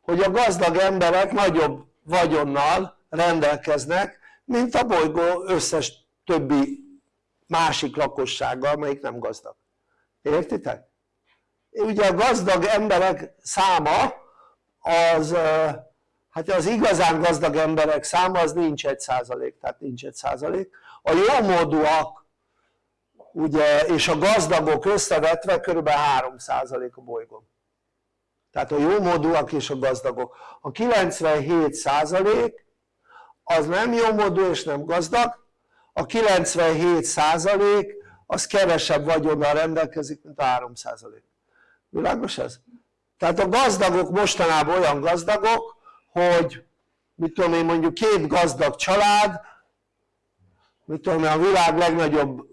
hogy a gazdag emberek nagyobb vagyonnal rendelkeznek mint a bolygó összes többi másik lakossággal melyik nem gazdag értitek? ugye a gazdag emberek száma az hát az igazán gazdag emberek száma az nincs egy százalék, tehát nincs egy százalék a jómódúak ugye és a gazdagok összevetve kb. 3 százalék a bolygón tehát a jómódúak és a gazdagok a 97 százalék az nem jómódú és nem gazdag a 97 százalék az kevesebb vagyonnal rendelkezik mint a 3 százalék világos ez? tehát a gazdagok mostanában olyan gazdagok hogy mit tudom én mondjuk két gazdag család mit tudom én a világ legnagyobb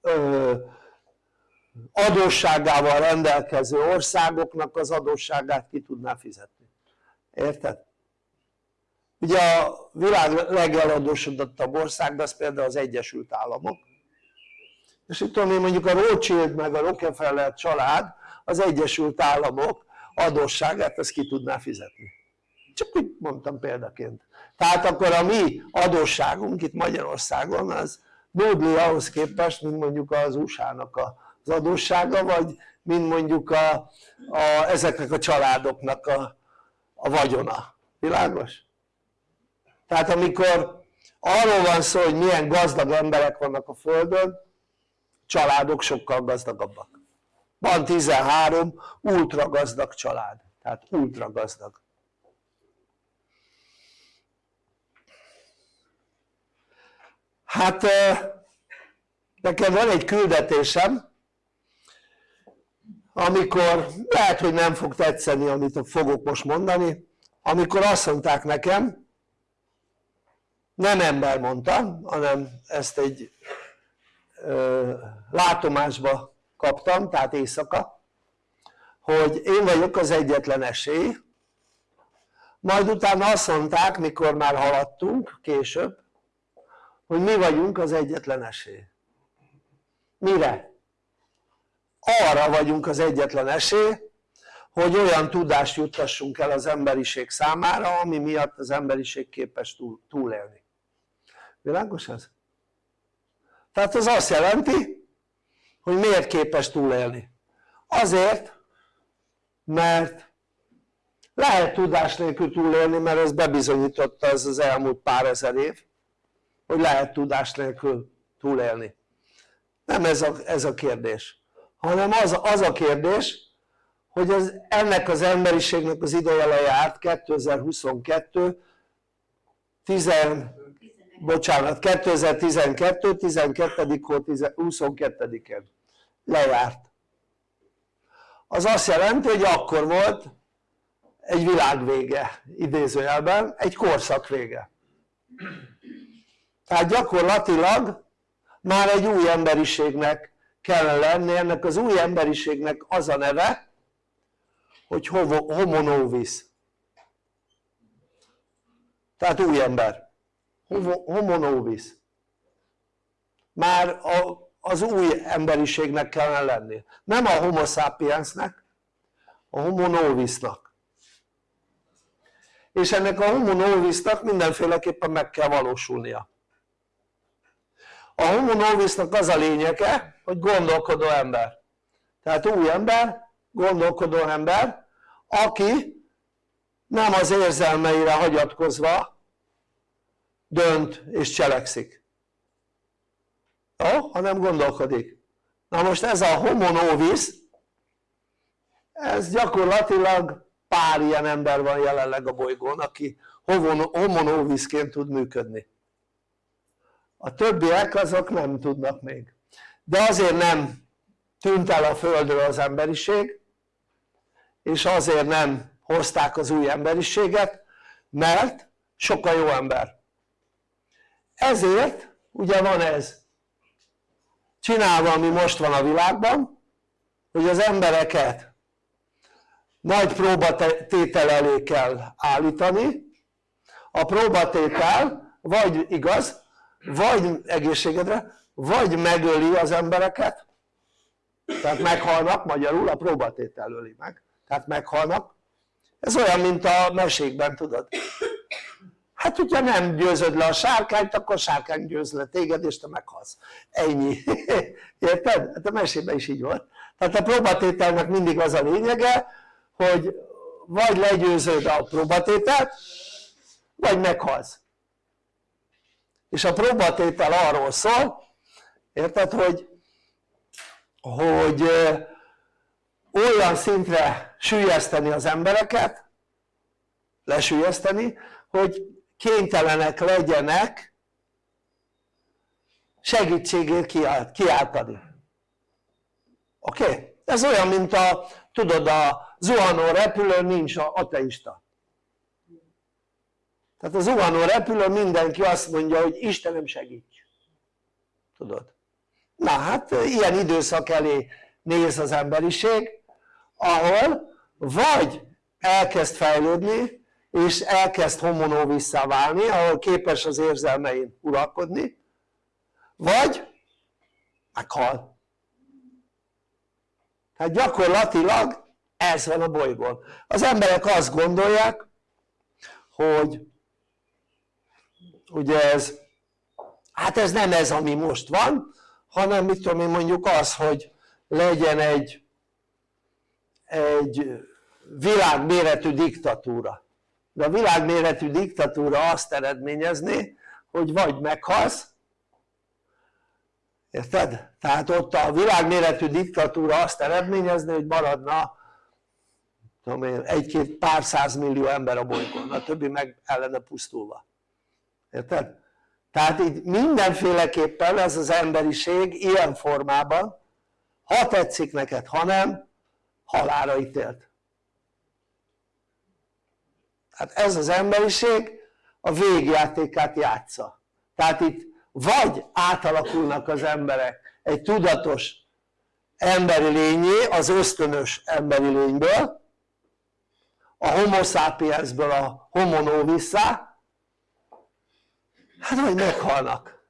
ö, adósságával rendelkező országoknak az adósságát ki tudná fizetni érted? ugye a világ legeladósodottabb ország az például az Egyesült Államok és itt tudom én mondjuk a Rothschild meg a Rockefeller család az Egyesült Államok adósságát ezt ki tudná fizetni. Csak úgy mondtam példaként. Tehát akkor a mi adósságunk itt Magyarországon az nudli ahhoz képest mint mondjuk az USA-nak az adóssága vagy mint mondjuk a, a, ezeknek a családoknak a, a vagyona, világos? tehát amikor arról van szó hogy milyen gazdag emberek vannak a földön családok sokkal gazdagabbak van 13 ultra gazdag család. Tehát ultra gazdag hát nekem van egy küldetésem amikor lehet hogy nem fog tetszeni amit fogok most mondani amikor azt mondták nekem nem ember mondta hanem ezt egy ö, látomásba kaptam tehát éjszaka hogy én vagyok az egyetlen esély majd utána azt mondták mikor már haladtunk később hogy mi vagyunk az egyetlen esély mire? arra vagyunk az egyetlen esély hogy olyan tudást juttassunk el az emberiség számára ami miatt az emberiség képes túl, túlélni világos ez? tehát ez azt jelenti hogy miért képes túlélni. Azért mert lehet tudás nélkül túlélni mert ez bebizonyította ez az elmúlt pár ezer év hogy lehet tudás nélkül túlélni. Nem ez a, ez a kérdés hanem az, az a kérdés hogy az, ennek az emberiségnek az ideje lejárt 2022 10, bocsánat 2012 12. hó 22-en lejárt. Az azt jelenti hogy akkor volt egy világ vége idézőjelben egy korszak vége. Tehát gyakorlatilag már egy új emberiségnek kellene lenni, ennek az új emberiségnek az a neve hogy homo novus tehát új ember homo novus már a, az új emberiségnek kellene lenni. Nem a homo sapiensnek a homo novusnak és ennek a homo novusnak mindenféleképpen meg kell valósulnia. A homo novusnak az a lényege hogy gondolkodó ember. Tehát új ember, gondolkodó ember aki nem az érzelmeire hagyatkozva dönt és cselekszik. Jó? hanem gondolkodik. Na most ez a homo novus ez gyakorlatilag pár ilyen ember van jelenleg a bolygón aki homo novusként tud működni. A többiek azok nem tudnak még. De azért nem tűnt el a földről az emberiség és azért nem hozták az új emberiséget mert sokkal jó ember ezért ugye van ez csinálva ami most van a világban hogy az embereket nagy próbatétel elé kell állítani. A próbatétel vagy igaz vagy egészségedre vagy megöli az embereket. Tehát meghalnak magyarul a próbatétel öli meg. Tehát meghalnak. Ez olyan mint a mesékben tudod hát hogyha nem győzöd le a sárkányt akkor sárkány győz le téged és te meghalsz. Ennyi. Érted? hát a mesében is így volt. Tehát a próbatételnek mindig az a lényege hogy vagy legyőzöd a próbatételt vagy meghalsz. És a próbatétel arról szól érted hogy hogy olyan szintre sűjeszteni az embereket lesülyezteni hogy kénytelenek legyenek segítségért kiáltani oké? Okay? ez olyan mint a tudod a zuhanó repülőn nincs a ateista tehát az zuhanó repülő mindenki azt mondja hogy Istenem segíts tudod na hát ilyen időszak elé néz az emberiség ahol vagy elkezd fejlődni és elkezd homonóvissá válni ahol képes az érzelmein uralkodni. Vagy meghal tehát gyakorlatilag ez van a bolygón. Az emberek azt gondolják hogy ugye ez hát ez nem ez ami most van hanem mit tudom én mondjuk az hogy legyen egy egy világméretű diktatúra de a világméretű diktatúra azt eredményezné hogy vagy meghalsz érted? tehát ott a világméretű diktatúra azt eredményezné hogy maradna tudom egy-két pár százmillió ember a bolygón, a többi meg ellene pusztulva érted? tehát itt mindenféleképpen ez az emberiség ilyen formában ha tetszik neked, ha nem halára ítélt tehát ez az emberiség a végjátékát játsza. Tehát itt vagy átalakulnak az emberek egy tudatos emberi lényé az ösztönös emberi lényből a homo sapiensből a homo novissá hát vagy meghalnak.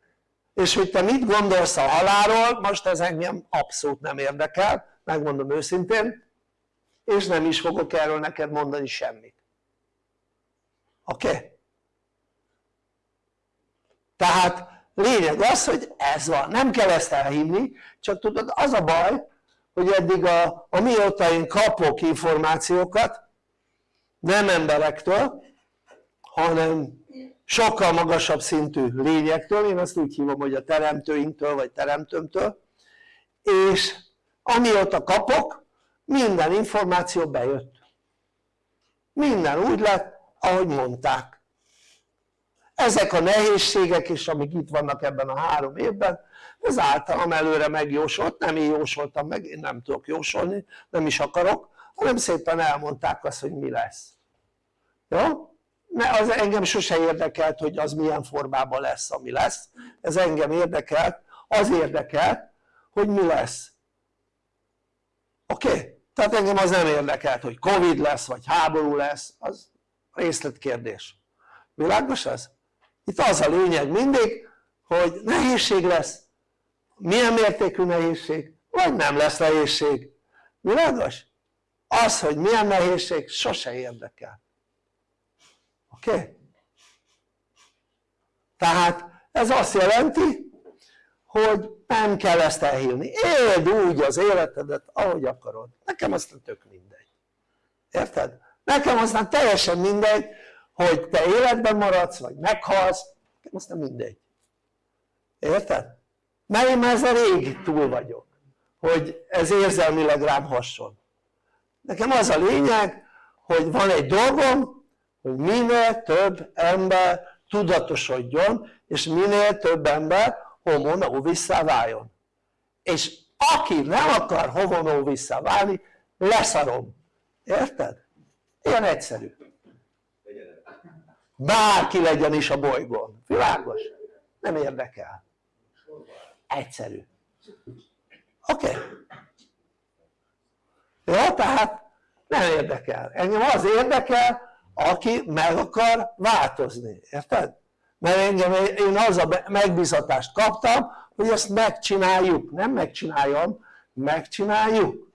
És hogy te mit gondolsz a halálról most ez engem abszolút nem érdekel megmondom őszintén és nem is fogok erről neked mondani semmit oké? Okay? tehát lényeg az hogy ez van, nem kell ezt elhinni csak tudod az a baj hogy eddig a, amióta én kapok információkat nem emberektől hanem sokkal magasabb szintű lényektől, én azt úgy hívom hogy a teremtőinktől vagy teremtőmtől és amióta kapok minden információ bejött minden úgy lett ahogy mondták ezek a nehézségek is amik itt vannak ebben a három évben ez általam előre megjósolt, nem én jósoltam meg, én nem tudok jósolni, nem is akarok hanem szépen elmondták azt hogy mi lesz jó? az engem sose érdekelt hogy az milyen formában lesz ami lesz ez engem érdekelt, az érdekelt hogy mi lesz oké? Okay? tehát engem az nem érdekelt hogy Covid lesz vagy háború lesz az részletkérdés világos ez? itt az a lényeg mindig hogy nehézség lesz milyen mértékű nehézség vagy nem lesz nehézség világos? az hogy milyen nehézség sose érdekel oké? Okay? tehát ez azt jelenti hogy nem kell ezt elhívni, éld úgy az életedet ahogy akarod, nekem aztán tök mindegy érted? Nekem aztán teljesen mindegy hogy te életben maradsz vagy meghalsz, nekem aztán mindegy. Érted? mert én már ezzel rég túl vagyok hogy ez érzelmileg rám hasson. Nekem az a lényeg hogy van egy dolgom hogy minél több ember tudatosodjon és minél több ember homo vissza váljon. És aki nem akar homo vissza válni leszarom, érted? Ilyen egyszerű bárki legyen is a bolygón, világos? nem érdekel egyszerű oké? Okay. jó tehát nem érdekel, engem az érdekel aki meg akar változni, érted? mert engem, én az a megbízatást kaptam hogy ezt megcsináljuk, nem megcsináljam, megcsináljuk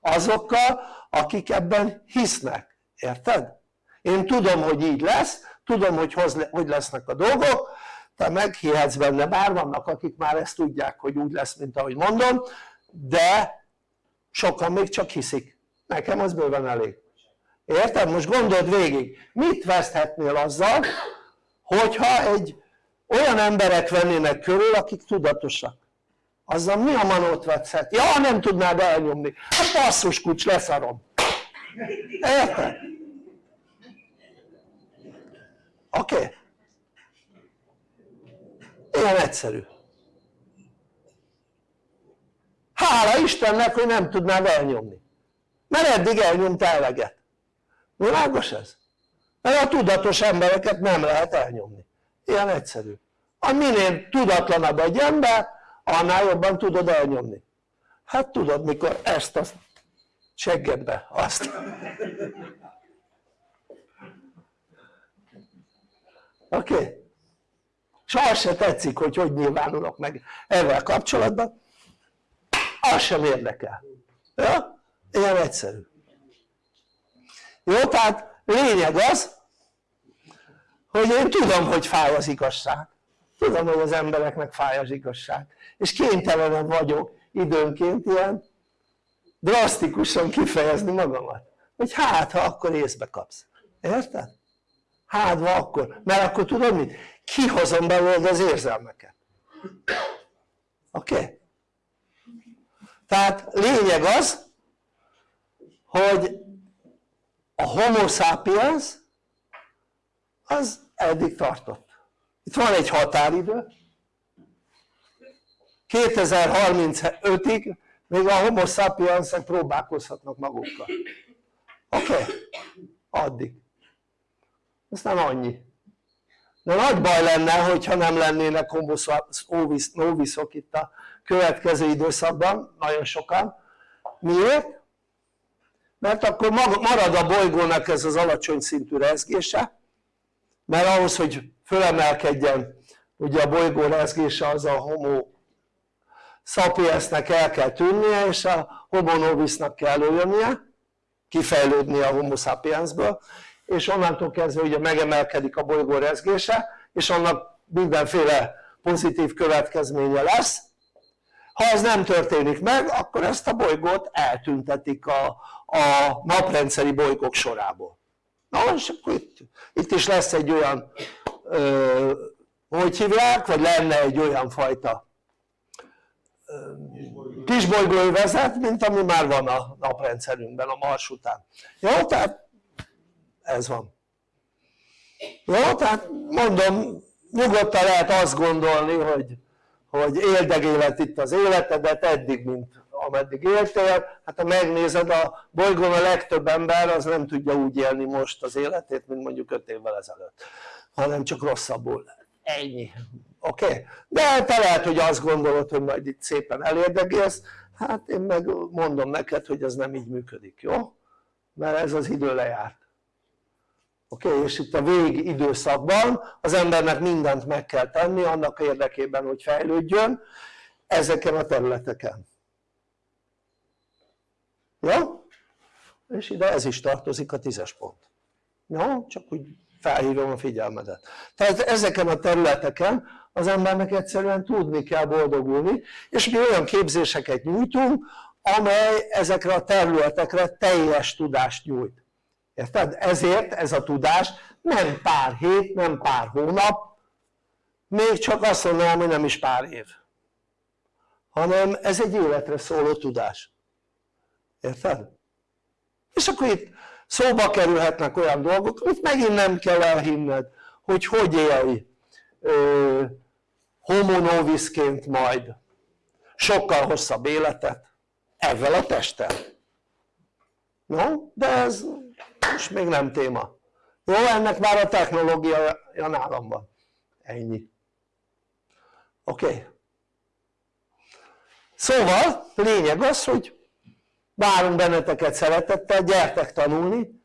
azokkal akik ebben hisznek, érted? én tudom hogy így lesz, tudom hogy hogy lesznek a dolgok. Te meghihetsz benne, bár vannak akik már ezt tudják hogy úgy lesz mint ahogy mondom de sokan még csak hiszik, nekem az bőven elég. Érted? most gondold végig, mit veszthetnél azzal hogyha egy olyan emberek vennének körül akik tudatosak? Azzal mi a manót vetszhet? ja nem tudnád elnyomni, hát basszus kucs leszarom érted? oké? Okay? ilyen egyszerű hála Istennek hogy nem tudnád elnyomni mert eddig elnyomta eleget világos ez? mert a tudatos embereket nem lehet elnyomni ilyen egyszerű a minél tudatlanabb egy ember annál jobban tudod elnyomni hát tudod mikor ezt a seggedbe azt oké? Okay? az se tetszik hogy hogy nyilvánulok meg ezzel kapcsolatban az sem érdekel ja? ilyen egyszerű jó? tehát lényeg az hogy én tudom hogy fáj az igazság tudom hogy az embereknek fáj az igazság és kénytelenem vagyok időnként ilyen drasztikusan kifejezni magamat hogy hát ha akkor észbe kapsz érted? hátva akkor, mert akkor tudod mit? kihozom belőled az érzelmeket oké? Okay? tehát lényeg az hogy a homo sapiens az eddig tartott itt van egy határidő 2035-ig még a homo sapiensek próbálkozhatnak magukkal oké? Okay? addig ez nem annyi de nagy baj lenne hogyha nem lennének homo noviszok itt a következő időszakban nagyon sokan miért? mert akkor marad a bolygónak ez az alacsony szintű rezgése mert ahhoz hogy fölemelkedjen ugye a bolygó rezgése az a homo sapiensnek el kell tűnnie és a homo novisnak kell előjönnie kifejlődnie a homo sapiensből és onnantól kezdve ugye megemelkedik a bolygó rezgése és annak mindenféle pozitív következménye lesz. Ha ez nem történik meg akkor ezt a bolygót eltüntetik a, a naprendszeri bolygók sorából. Na és akkor itt, itt is lesz egy olyan ö, hogy hívják, vagy lenne egy olyan fajta kisbolygóövezet, mint ami már van a naprendszerünkben a Mars után jó? tehát ez van jó? tehát mondom nyugodtan lehet azt gondolni hogy, hogy éldegélet itt az életedet eddig mint ameddig éltél, hát ha megnézed a bolygón a legtöbb ember az nem tudja úgy élni most az életét mint mondjuk 5 évvel ezelőtt hanem csak rosszabbul, ennyi oké? Okay? de te lehet hogy azt gondolod hogy majd itt szépen elérdegélsz hát én meg mondom neked hogy ez nem így működik, jó? mert ez az idő lejárt oké? Okay? és itt a vég időszakban az embernek mindent meg kell tenni annak érdekében hogy fejlődjön ezeken a területeken jó? és ide ez is tartozik a tízes pont jó? csak úgy felhívom a figyelmedet tehát ezeken a területeken az embernek egyszerűen tudni kell boldogulni és mi olyan képzéseket nyújtunk amely ezekre a területekre teljes tudást nyújt érted? ezért ez a tudás nem pár hét, nem pár hónap még csak azt mondanám hogy nem is pár év hanem ez egy életre szóló tudás érted? és akkor itt szóba kerülhetnek olyan dolgok amit megint nem kell elhinned hogy hogy élj ö, homo novisként majd sokkal hosszabb életet ezzel a testtel no? de ez most még nem téma jó? ennek már a technológia nálam van ennyi oké? Okay. szóval lényeg az hogy várunk benneteket szeretettel, gyertek tanulni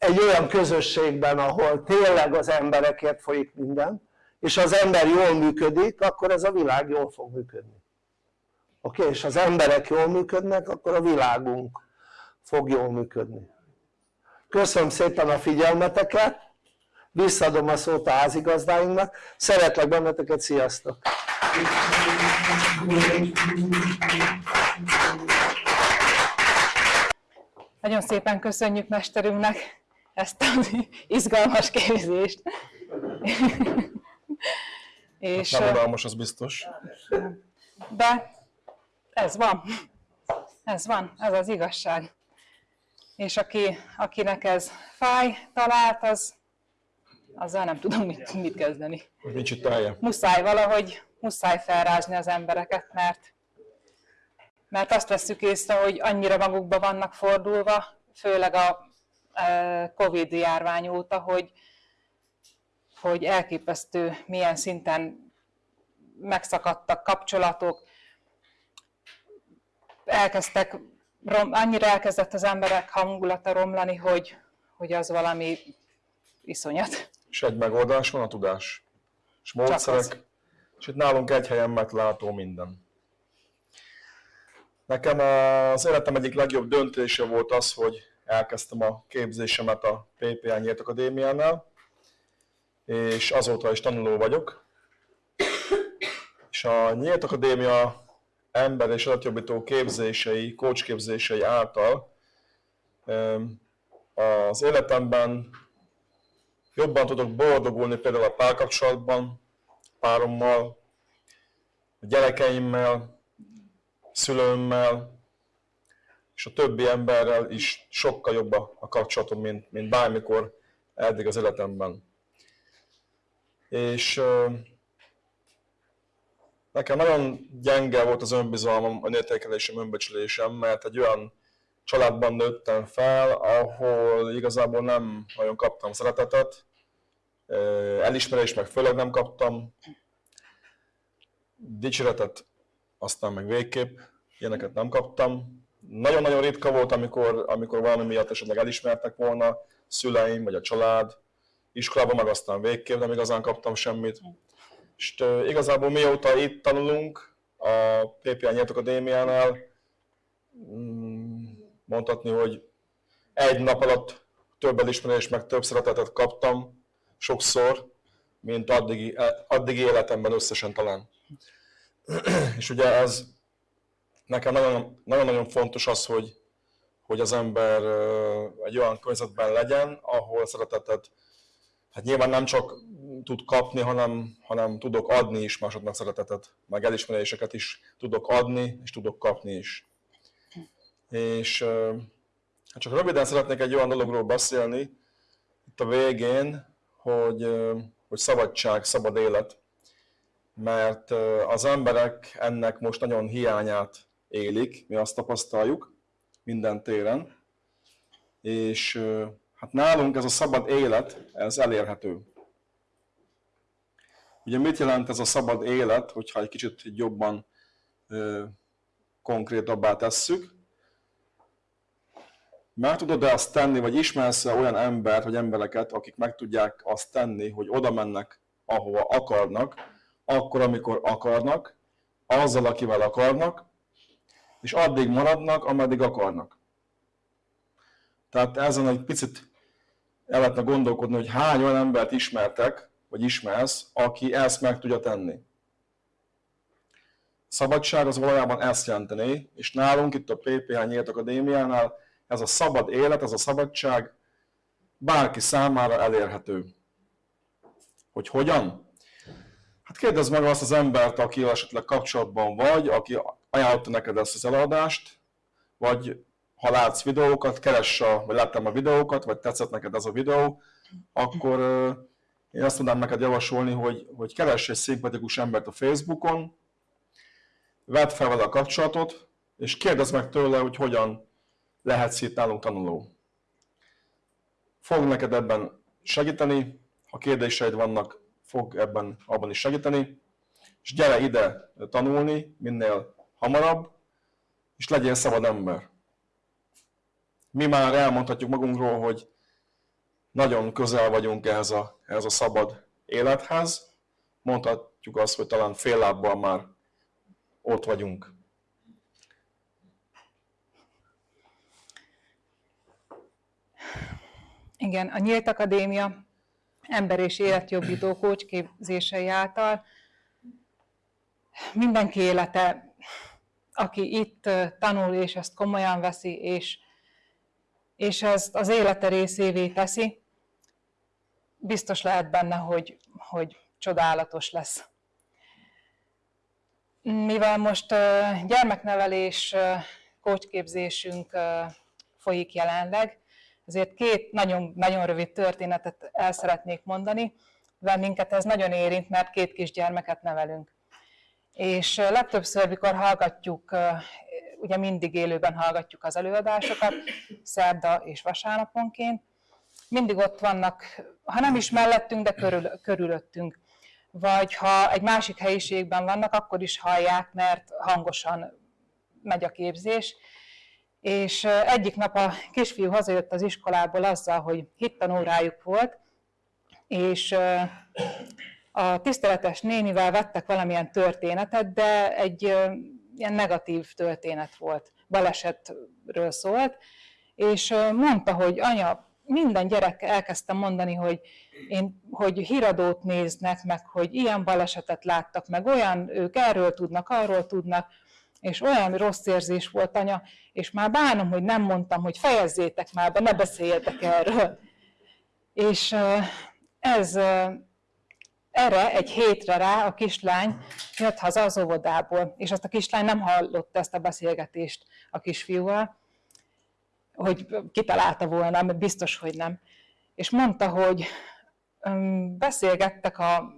egy olyan közösségben ahol tényleg az emberekért folyik minden és az ember jól működik akkor ez a világ jól fog működni oké? Okay? és az emberek jól működnek akkor a világunk fog jól működni köszönöm szépen a figyelmeteket visszadom a szót a házigazdáinknak szeretlek benneteket, sziasztok! Nagyon szépen köszönjük mesterünknek ezt az izgalmas képzést. És, nem unalmas, az biztos. De ez van. Ez van, ez az igazság. És aki, akinek ez fáj, talált, az azzal nem tudom mit, mit kezdeni. Nincs itt állja. Muszáj valahogy, muszáj felrázni az embereket, mert mert azt veszük észre, hogy annyira magukba vannak fordulva, főleg a Covid járvány óta, hogy, hogy elképesztő milyen szinten megszakadtak kapcsolatok, elkezdtek, rom, annyira elkezdett az emberek hangulata romlani, hogy, hogy az valami iszonyat. És egy megoldás van a tudás. És módszerek, és itt nálunk egy helyen meglátó minden. Nekem az életem egyik legjobb döntése volt az, hogy elkezdtem a képzésemet a PPA Nyílt Akadémiánál, és azóta is tanuló vagyok. És a Nyílt Akadémia ember és adatjobbító képzései, coach képzései által az életemben jobban tudok boldogulni például a párkapcsolatban, párommal, a gyerekeimmel, szülőmmel, és a többi emberrel is sokkal jobb a kapcsolatom, mint, mint bármikor eddig az életemben. És nekem nagyon gyenge volt az önbizalmam, a értékelésem, önbecsülésem, mert egy olyan családban nőttem fel, ahol igazából nem nagyon kaptam szeretetet, elismerést meg főleg nem kaptam, dicséretet aztán meg végképp, ilyeneket nem kaptam. Nagyon-nagyon ritka volt, amikor, amikor valami miatt esetleg elismertek volna, szüleim vagy a család, iskolában meg aztán végképp nem igazán kaptam semmit. És igazából mióta itt tanulunk a PPA Nyílt Akadémiánál, mm, mondhatni, hogy egy nap alatt több elismerést, meg több szeretetet kaptam, sokszor, mint addigi, addigi életemben összesen talán. És ugye ez nekem nagyon-nagyon fontos az, hogy, hogy az ember egy olyan környezetben legyen, ahol szeretetet, hát nyilván nem csak tud kapni, hanem, hanem tudok adni is másoknak szeretetet, meg elismeréseket is tudok adni, és tudok kapni is. És hát csak röviden szeretnék egy olyan dologról beszélni, itt a végén, hogy, hogy szabadság, szabad élet, mert az emberek ennek most nagyon hiányát élik, mi azt tapasztaljuk minden téren, és hát nálunk ez a szabad élet, ez elérhető. Ugye mit jelent ez a szabad élet, hogyha egy kicsit jobban ö, konkrétabbá tesszük? Meg tudod-e azt tenni, vagy ismersz -e olyan embert, vagy embereket, akik meg tudják azt tenni, hogy oda mennek, ahova akarnak, akkor, amikor akarnak, azzal, akivel akarnak, és addig maradnak, ameddig akarnak. Tehát ezen egy picit el lehetne gondolkodni, hogy hány olyan embert ismertek, vagy ismersz, aki ezt meg tudja tenni. Szabadság az valójában ezt jelenteni, és nálunk itt a PPH Nyílt Akadémiánál ez a szabad élet, ez a szabadság bárki számára elérhető. Hogy hogyan? Hát kérdezd meg azt az embert, aki esetleg kapcsolatban vagy, aki ajánlotta neked ezt az eladást, vagy ha látsz videókat, keress a, vagy láttam a videókat, vagy tetszett neked ez a videó, akkor én azt tudnám neked javasolni, hogy, hogy keress egy szimpatikus embert a Facebookon, vedd fel vele a kapcsolatot, és kérdezd meg tőle, hogy hogyan lehetsz itt nálunk tanuló. Fog neked ebben segíteni, ha kérdéseid vannak, fog ebben abban is segíteni, és gyere ide tanulni minél hamarabb, és legyél szabad ember. Mi már elmondhatjuk magunkról, hogy nagyon közel vagyunk ehhez a, ehhez a szabad élethez. Mondhatjuk azt, hogy talán fél lábbal már ott vagyunk. Igen, a Nyílt Akadémia ember és életjobbító kócsképzései által mindenki élete, aki itt tanul és ezt komolyan veszi, és, és ezt az élete részévé teszi, biztos lehet benne, hogy, hogy csodálatos lesz. Mivel most gyermeknevelés kócsképzésünk folyik jelenleg, ezért két nagyon, nagyon rövid történetet el szeretnék mondani, mivel minket ez nagyon érint, mert két kisgyermeket nevelünk. És legtöbbször, mikor hallgatjuk ugye mindig élőben hallgatjuk az előadásokat, szerda és vasárnaponként. Mindig ott vannak, ha nem is mellettünk, de körül, körülöttünk. Vagy ha egy másik helyiségben vannak, akkor is hallják, mert hangosan megy a képzés. És egyik nap a kisfiú hazajött az iskolából azzal, hogy hittanórájuk volt, és a tiszteletes nénivel vettek valamilyen történetet, de egy ilyen negatív történet volt, balesetről szólt, és mondta, hogy anya, minden gyerek elkezdte mondani, hogy, én, hogy híradót néznek, meg hogy ilyen balesetet láttak, meg olyan, ők erről tudnak, arról tudnak, és olyan rossz érzés volt, anya, és már bánom, hogy nem mondtam, hogy fejezzétek már be, ne beszéljetek erről. És ez erre egy hétre rá a kislány jött haza az óvodából, és azt a kislány nem hallotta ezt a beszélgetést a kisfiúval, hogy kitalálta volna, mert biztos, hogy nem. És mondta, hogy beszélgettek a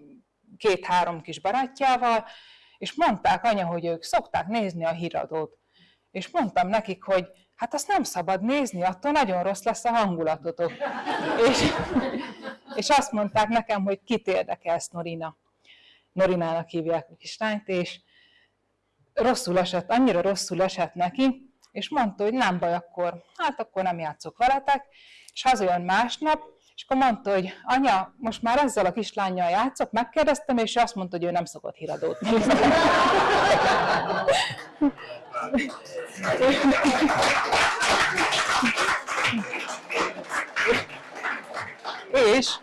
két-három kis barátjával, és mondták anya, hogy ők szokták nézni a híradót. És mondtam nekik, hogy hát azt nem szabad nézni, attól nagyon rossz lesz a hangulatotok. és, és azt mondták nekem, hogy kit érdekelsz Norina. Norinának hívják a kislányt, és rosszul esett, annyira rosszul esett neki, és mondta, hogy nem baj, akkor, hát akkor nem játszok veletek, és hazajön másnap, és akkor mondta, hogy anya, most már ezzel a kislányjal játszok, megkérdeztem, és azt mondta, hogy ő nem szokott híradót nézni. És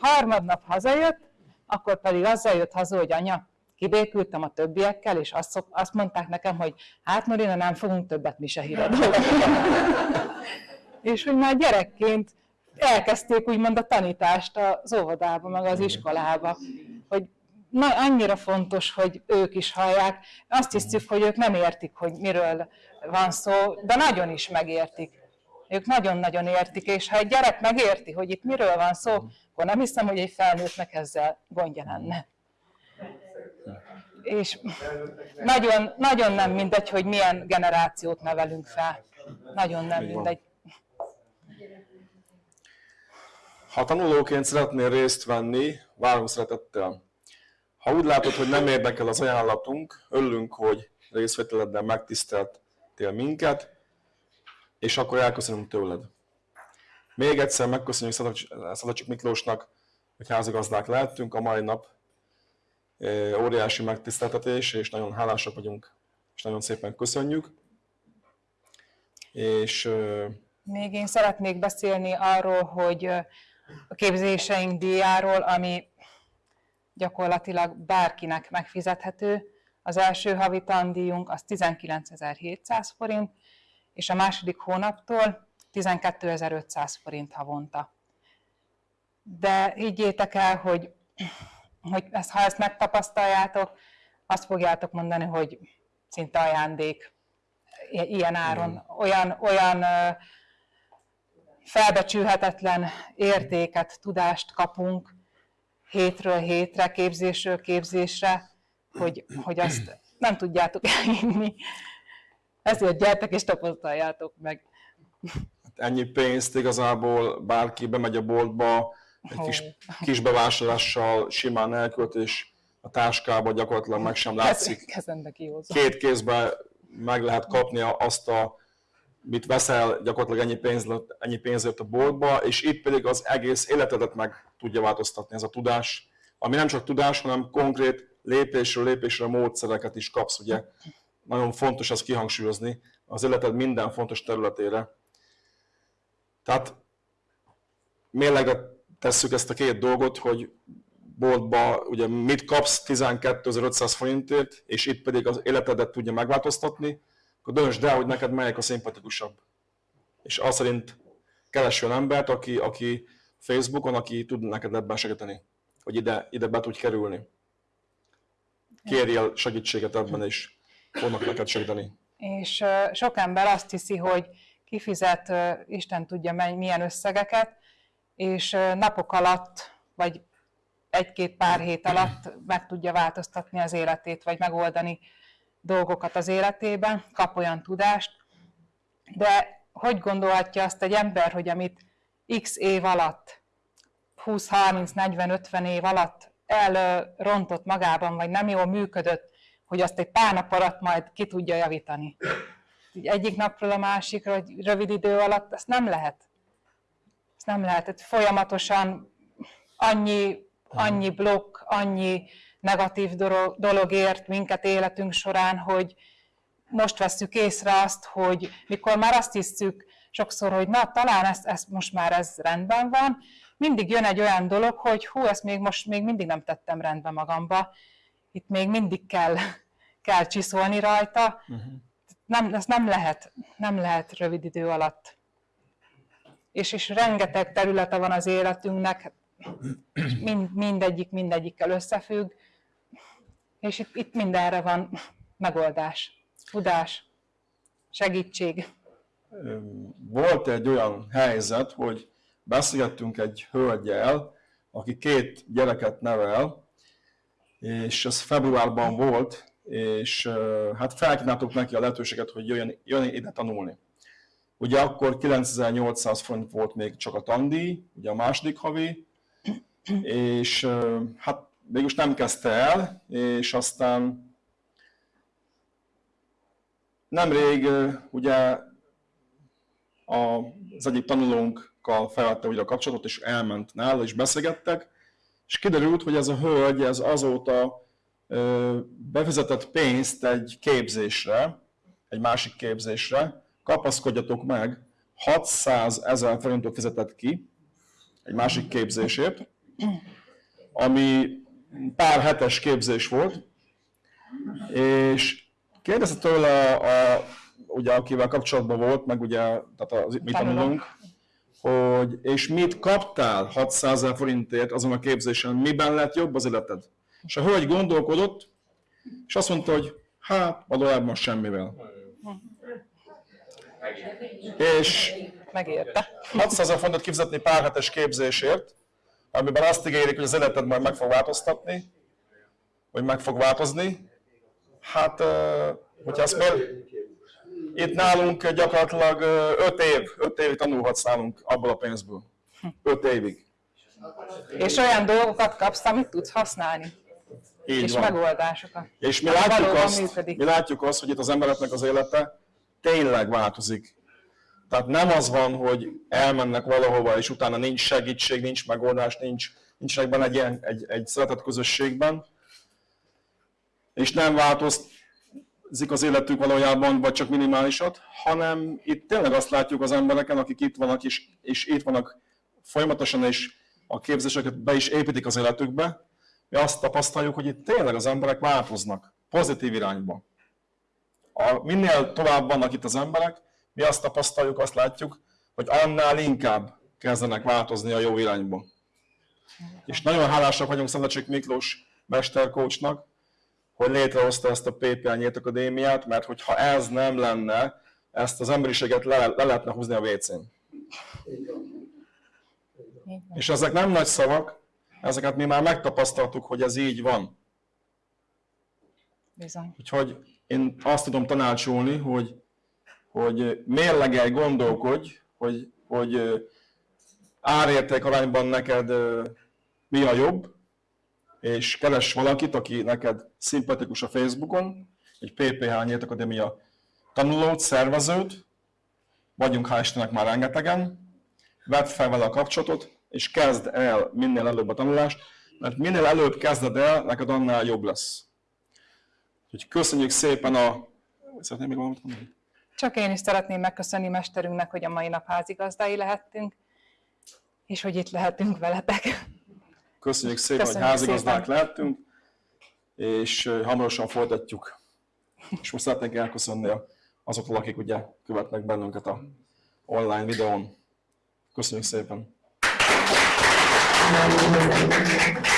harmadnap hazajött, akkor pedig azzal jött haza, hogy anya, kibékültem a többiekkel, és azt, szok, azt mondták nekem, hogy hát Norina, nem fogunk többet mi se híradót. és hogy már gyerekként elkezdték úgymond a tanítást az óvodába, meg az iskolába, hogy na, annyira fontos, hogy ők is hallják. Azt hiszük, hogy ők nem értik, hogy miről van szó, de nagyon is megértik. Ők nagyon-nagyon értik, és ha egy gyerek megérti, hogy itt miről van szó, akkor nem hiszem, hogy egy felnőttnek ezzel gondja lenne. És nagyon, nagyon nem mindegy, hogy milyen generációt nevelünk fel. Nagyon nem mindegy. Ha tanulóként szeretnél részt venni, várunk szeretettel. Ha úgy látod, hogy nem érdekel az ajánlatunk, örülünk, hogy részvételeddel megtiszteltél minket, és akkor elköszönünk tőled. Még egyszer megköszönjük Szadacsik Miklósnak, hogy házigazdák lehettünk a mai nap. Óriási megtiszteltetés, és nagyon hálásak vagyunk, és nagyon szépen köszönjük. És még én szeretnék beszélni arról, hogy a képzéseink díjáról, ami gyakorlatilag bárkinek megfizethető. Az első havi tandíjunk az 19.700 forint, és a második hónaptól 12.500 forint havonta. De higgyétek el, hogy, hogy ezt, ha ezt megtapasztaljátok, azt fogjátok mondani, hogy szinte ajándék ilyen áron. Olyan, olyan felbecsülhetetlen értéket, tudást kapunk hétről hétre, képzésről képzésre, hogy, hogy azt nem tudjátok elhinni. Ezért gyertek és tapasztaljátok meg. Ennyi pénzt igazából bárki bemegy a boltba, egy kis, kis bevásárlással simán elkölt, és a táskába gyakorlatilag meg sem látszik. Két kézbe meg lehet kapni azt a mit veszel gyakorlatilag ennyi, pénz, ennyi pénzért a boltba, és itt pedig az egész életedet meg tudja változtatni ez a tudás, ami nem csak tudás, hanem konkrét lépésről lépésre módszereket is kapsz, ugye. Nagyon fontos azt kihangsúlyozni az életed minden fontos területére. Tehát mérlegre tesszük ezt a két dolgot, hogy boltba ugye mit kapsz 12.500 forintért, és itt pedig az életedet tudja megváltoztatni, akkor döntsd el, hogy neked melyik a szimpatikusabb. És az szerint keres olyan embert, aki, aki Facebookon, aki tud neked ebben segíteni, hogy ide, ide be tudj kerülni. Kérjél segítséget ebben, és fognak neked segíteni. És sok ember azt hiszi, hogy kifizet, Isten tudja milyen összegeket, és napok alatt, vagy egy-két pár hét alatt meg tudja változtatni az életét, vagy megoldani dolgokat az életében, kap olyan tudást, de hogy gondolhatja azt egy ember, hogy amit x év alatt, 20, 30, 40, 50 év alatt elrontott magában, vagy nem jól működött, hogy azt egy pár nap alatt majd ki tudja javítani. Egyik napról a másikra, vagy rövid idő alatt, ezt nem lehet. Ezt nem lehet. Tehát folyamatosan annyi, annyi blokk, annyi negatív dolog ért minket életünk során, hogy most vesszük észre azt, hogy mikor már azt hiszük sokszor, hogy na, talán ezt, ezt most már ez rendben van, mindig jön egy olyan dolog, hogy hú, ezt még most még mindig nem tettem rendbe magamba, itt még mindig kell, kell csiszolni rajta. Uh-huh. Nem, ez nem lehet, nem lehet rövid idő alatt. És, és rengeteg területe van az életünknek, mind, mindegyik mindegyikkel összefügg, és itt, itt mindenre van megoldás, tudás, segítség. Volt egy olyan helyzet, hogy beszélgettünk egy hölgyel, aki két gyereket nevel, és ez februárban volt, és hát felkínáltuk neki a lehetőséget, hogy jöjjön, jöjjön ide tanulni. Ugye akkor 9800 forint volt még csak a tandíj, ugye a második havi, és hát mégis nem kezdte el, és aztán nemrég ugye az egyik tanulónkkal felvette újra a kapcsolatot, és elment nála, és beszélgettek, és kiderült, hogy ez a hölgy ez azóta befizetett pénzt egy képzésre, egy másik képzésre, kapaszkodjatok meg, 600 ezer forintot fizetett ki egy másik képzésért, ami pár hetes képzés volt, és kérdezte tőle, a, a, ugye, akivel kapcsolatban volt, meg ugye, tehát az, mi tanulunk, hogy és mit kaptál 600 ezer forintért azon a képzésen, miben lett jobb az életed? És a hölgy gondolkodott, és azt mondta, hogy hát, valójában semmivel. És megérte. 600 ezer fontot kifizetni pár hetes képzésért, amiben azt ígérik, hogy az életed majd meg fog változtatni, vagy meg fog változni. Hát, hogyha ezt még itt nálunk gyakorlatilag 5 év, 5 évig tanulhatsz nálunk abból a pénzből. 5 évig. És olyan dolgokat kapsz, amit tudsz használni. Így és van. megoldásokat. És mi látjuk, azt, mi látjuk azt, hogy itt az embereknek az élete tényleg változik. Tehát nem az van, hogy elmennek valahova, és utána nincs segítség, nincs megoldás, nincs, nincsenek benne egy, ilyen, egy, egy szeretett közösségben, és nem változik az életük valójában, vagy csak minimálisat, hanem itt tényleg azt látjuk az embereken, akik itt vannak, és, és itt vannak folyamatosan, és a képzéseket be is építik az életükbe, mi azt tapasztaljuk, hogy itt tényleg az emberek változnak, pozitív irányba. A, minél tovább vannak itt az emberek, mi azt tapasztaljuk, azt látjuk, hogy annál inkább kezdenek változni a jó irányba. És nagyon hálásak vagyunk Szentlecsik Miklós mesterkócsnak, hogy létrehozta ezt a PPL Nyílt Akadémiát, mert hogyha ez nem lenne, ezt az emberiséget le, le lehetne húzni a WC-n. És ezek nem nagy szavak, ezeket mi már megtapasztaltuk, hogy ez így van. Bizony. Úgyhogy én azt tudom tanácsolni, hogy hogy mérlegelj, gondolkodj, hogy, hogy árérték arányban neked mi a jobb, és keres valakit, aki neked szimpatikus a Facebookon, egy PPH Nyílt Akadémia tanulót, szervezőt, vagyunk hál' Istennek már rengetegen, vedd fel vele a kapcsolatot, és kezd el minél előbb a tanulást, mert minél előbb kezded el, neked annál jobb lesz. Úgyhogy köszönjük szépen a... Szeretném még valamit mondani? Csak én is szeretném megköszönni mesterünknek, hogy a mai nap házigazdái lehettünk, és hogy itt lehetünk veletek. Köszönjük szépen, Köszönjük hogy házigazdák szépen. lehettünk, és hamarosan folytatjuk. És most szeretnék elköszönni azoktól, akik ugye követnek bennünket a online videón. Köszönjük szépen! Thank you.